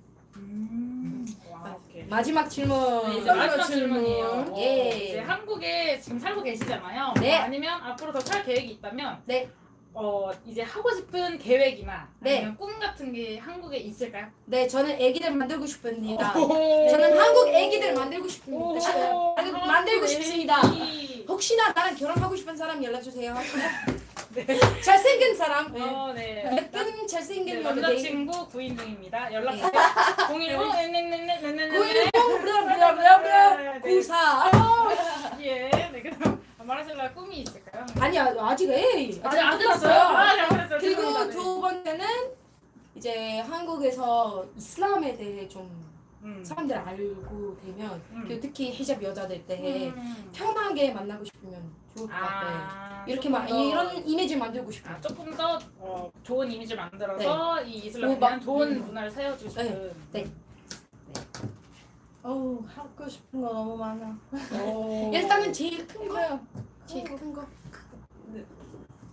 마지막 질문. 네, 이제 마지막 질문이에요. 예. 이제 한국에 지금 살고 계시잖아요. 네. 아니면 앞으로 더 살 계획이 있다면 네. 어 이제 하고 싶은 계획이나 네. 아니면 꿈 같은 게 한국에 있을까요? 네, 저는 애기들 만들고 싶습니다. 오. 저는 한국 애기들 만들고 오. 싶습니다. 만들- 만들고 싶습니다. 혹시나 나랑 결혼하고 싶은 사람 연락 주세요. 잘생긴 사람. 네. 어, 네. 예쁜 잘생긴 네. 남자친구 구인 중입니다. 연락 주세요. 015 네네네네네네. 910 블라블라블라 94. 예. 네, 그럼 말하실라 꿈이 있을까요? 아니야, 아직 애. 아직 안 끝났어요. 아, 잘못했어요. 그리고. 네. 두 번째는 이제 한국에서 이슬람에 대해 좀 음. 사람들 알고 되면 음. 특히 히잡 여자들 때 음. 편하게 만나고 싶으면 좋을 것 같아요. 아, 이렇게 막 더- 이런 이미지 만들고 싶어요. 아, 조금 더 어, 좋은 이미지를 만들어서 이 이슬람에 대한 좋은 음. 문화를 세워주고 싶은 네. 어우 하고 싶은 거 너무 많아. 오. 일단은 제일 큰 거. 이거요. 제일 큰 거.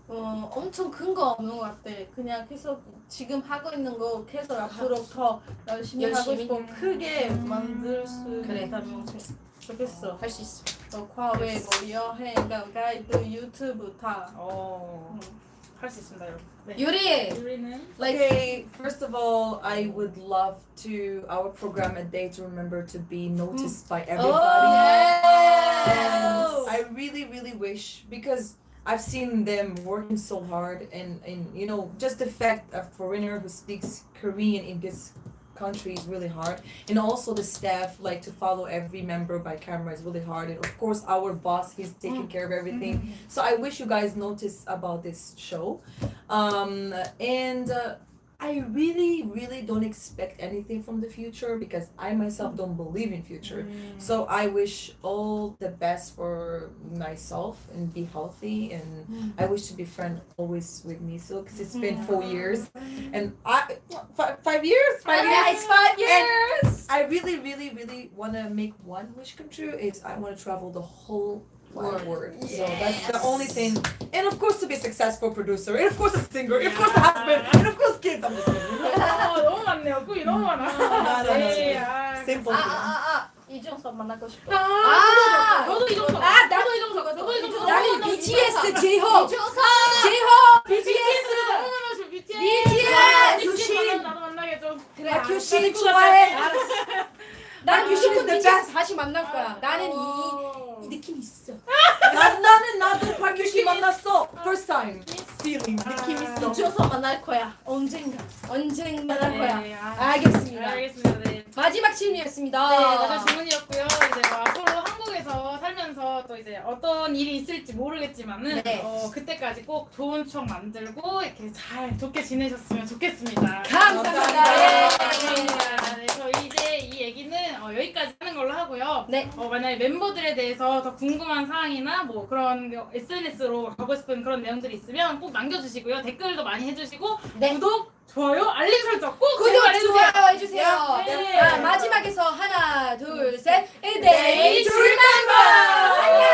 어 엄청 큰 거 없는 것 같아. 그냥 계속 지금 하고 있는 거 계속 앞으로 더 열심히, 열심히? 하고 싶고 크게 만들 수 그래. 있다면 좋겠어. 할 수 있어. 어, 과외, 뭐 여행, 뭐 가이드, 유튜브 다. 어, 할 수 있습니다, 여러분. 네. 유리. 유리는 Okay, first of all, I would love to our program a day to remember to be noticed by everybody. And I really, really wish because I've seen them working so hard and, and you know, just the fact a foreigner who speaks Korean in this country is really hard. And also the staff, like to follow every member by camera is really hard. And of course our boss, he's taking care of everything. So I wish you guys notice about this show. Um, and uh, I really, really don't expect anything from the future because I myself don't believe in future. Mm. So I wish all the best for myself and be healthy and I mm. wish to be friend always with me. So because it's been four years and I five, five years, five years. It's five And years. I really, really, really want to make one wish come true. Is I want to travel the whole wide world. So that's the only thing. And of course, to be a successful producer. And of course, a singer. And of course, a husband. And of course, kids. I'm just kidding. 아, 너무 많네요. 꿈이 너무 많아. 나, 나, 나. 네, 아, Simple 아, thing. 아, 아, 이종석 만나고 싶어. 아, 저도 이정석. 아, 나- 저도 이정석. 저도 이정석. 나는 BTS 제이홉. 이종석! 제이홉. BTS 너무 많아. BTS. BTS. 교신. 나도 만나게 좀. 그래, 아, 교신 교신 좋아해. 난 아, 교신 BTS 다시 만날 거야. 아, 나는 이, 어. 이 느낌 있어. 나, 나는 나도 박유신 만났어. First time. Feeling. 느낌 있어. 이종석 만날 거야. 언젠가. 언젠가 만날 거야. 네, 아, 알겠습니다. 알겠습니다. 네. 마지막 질문이었습니다. 네, 마지막 질문이었고요. 이제 뭐 앞으로 한국에서 살면서 또 이제 어떤 일이 있을지 모르겠지만은 네. 어, 그때까지 꼭 좋은 추억 만들고 이렇게 잘 좋게 지내셨으면 좋겠습니다. 감사합니다. 네, 예. 감사합니다. 네, 저희 이제 이 얘기는 어, 여기까지 하는 걸로 하고요. 네. 어, 만약에 멤버들에 대해서 더 궁금한 사항이나 뭐 그런 SNS로 가고 싶은 그런 내용들이 있으면 꼭 남겨주시고요. 댓글도 많이 해주시고 네. 구독, 좋아요, 알림 설정 꼭 구독. 좋아요 해주세요. 네. 아, 마지막에서 하나, 둘, 셋. 네, A day to remember. 안녕.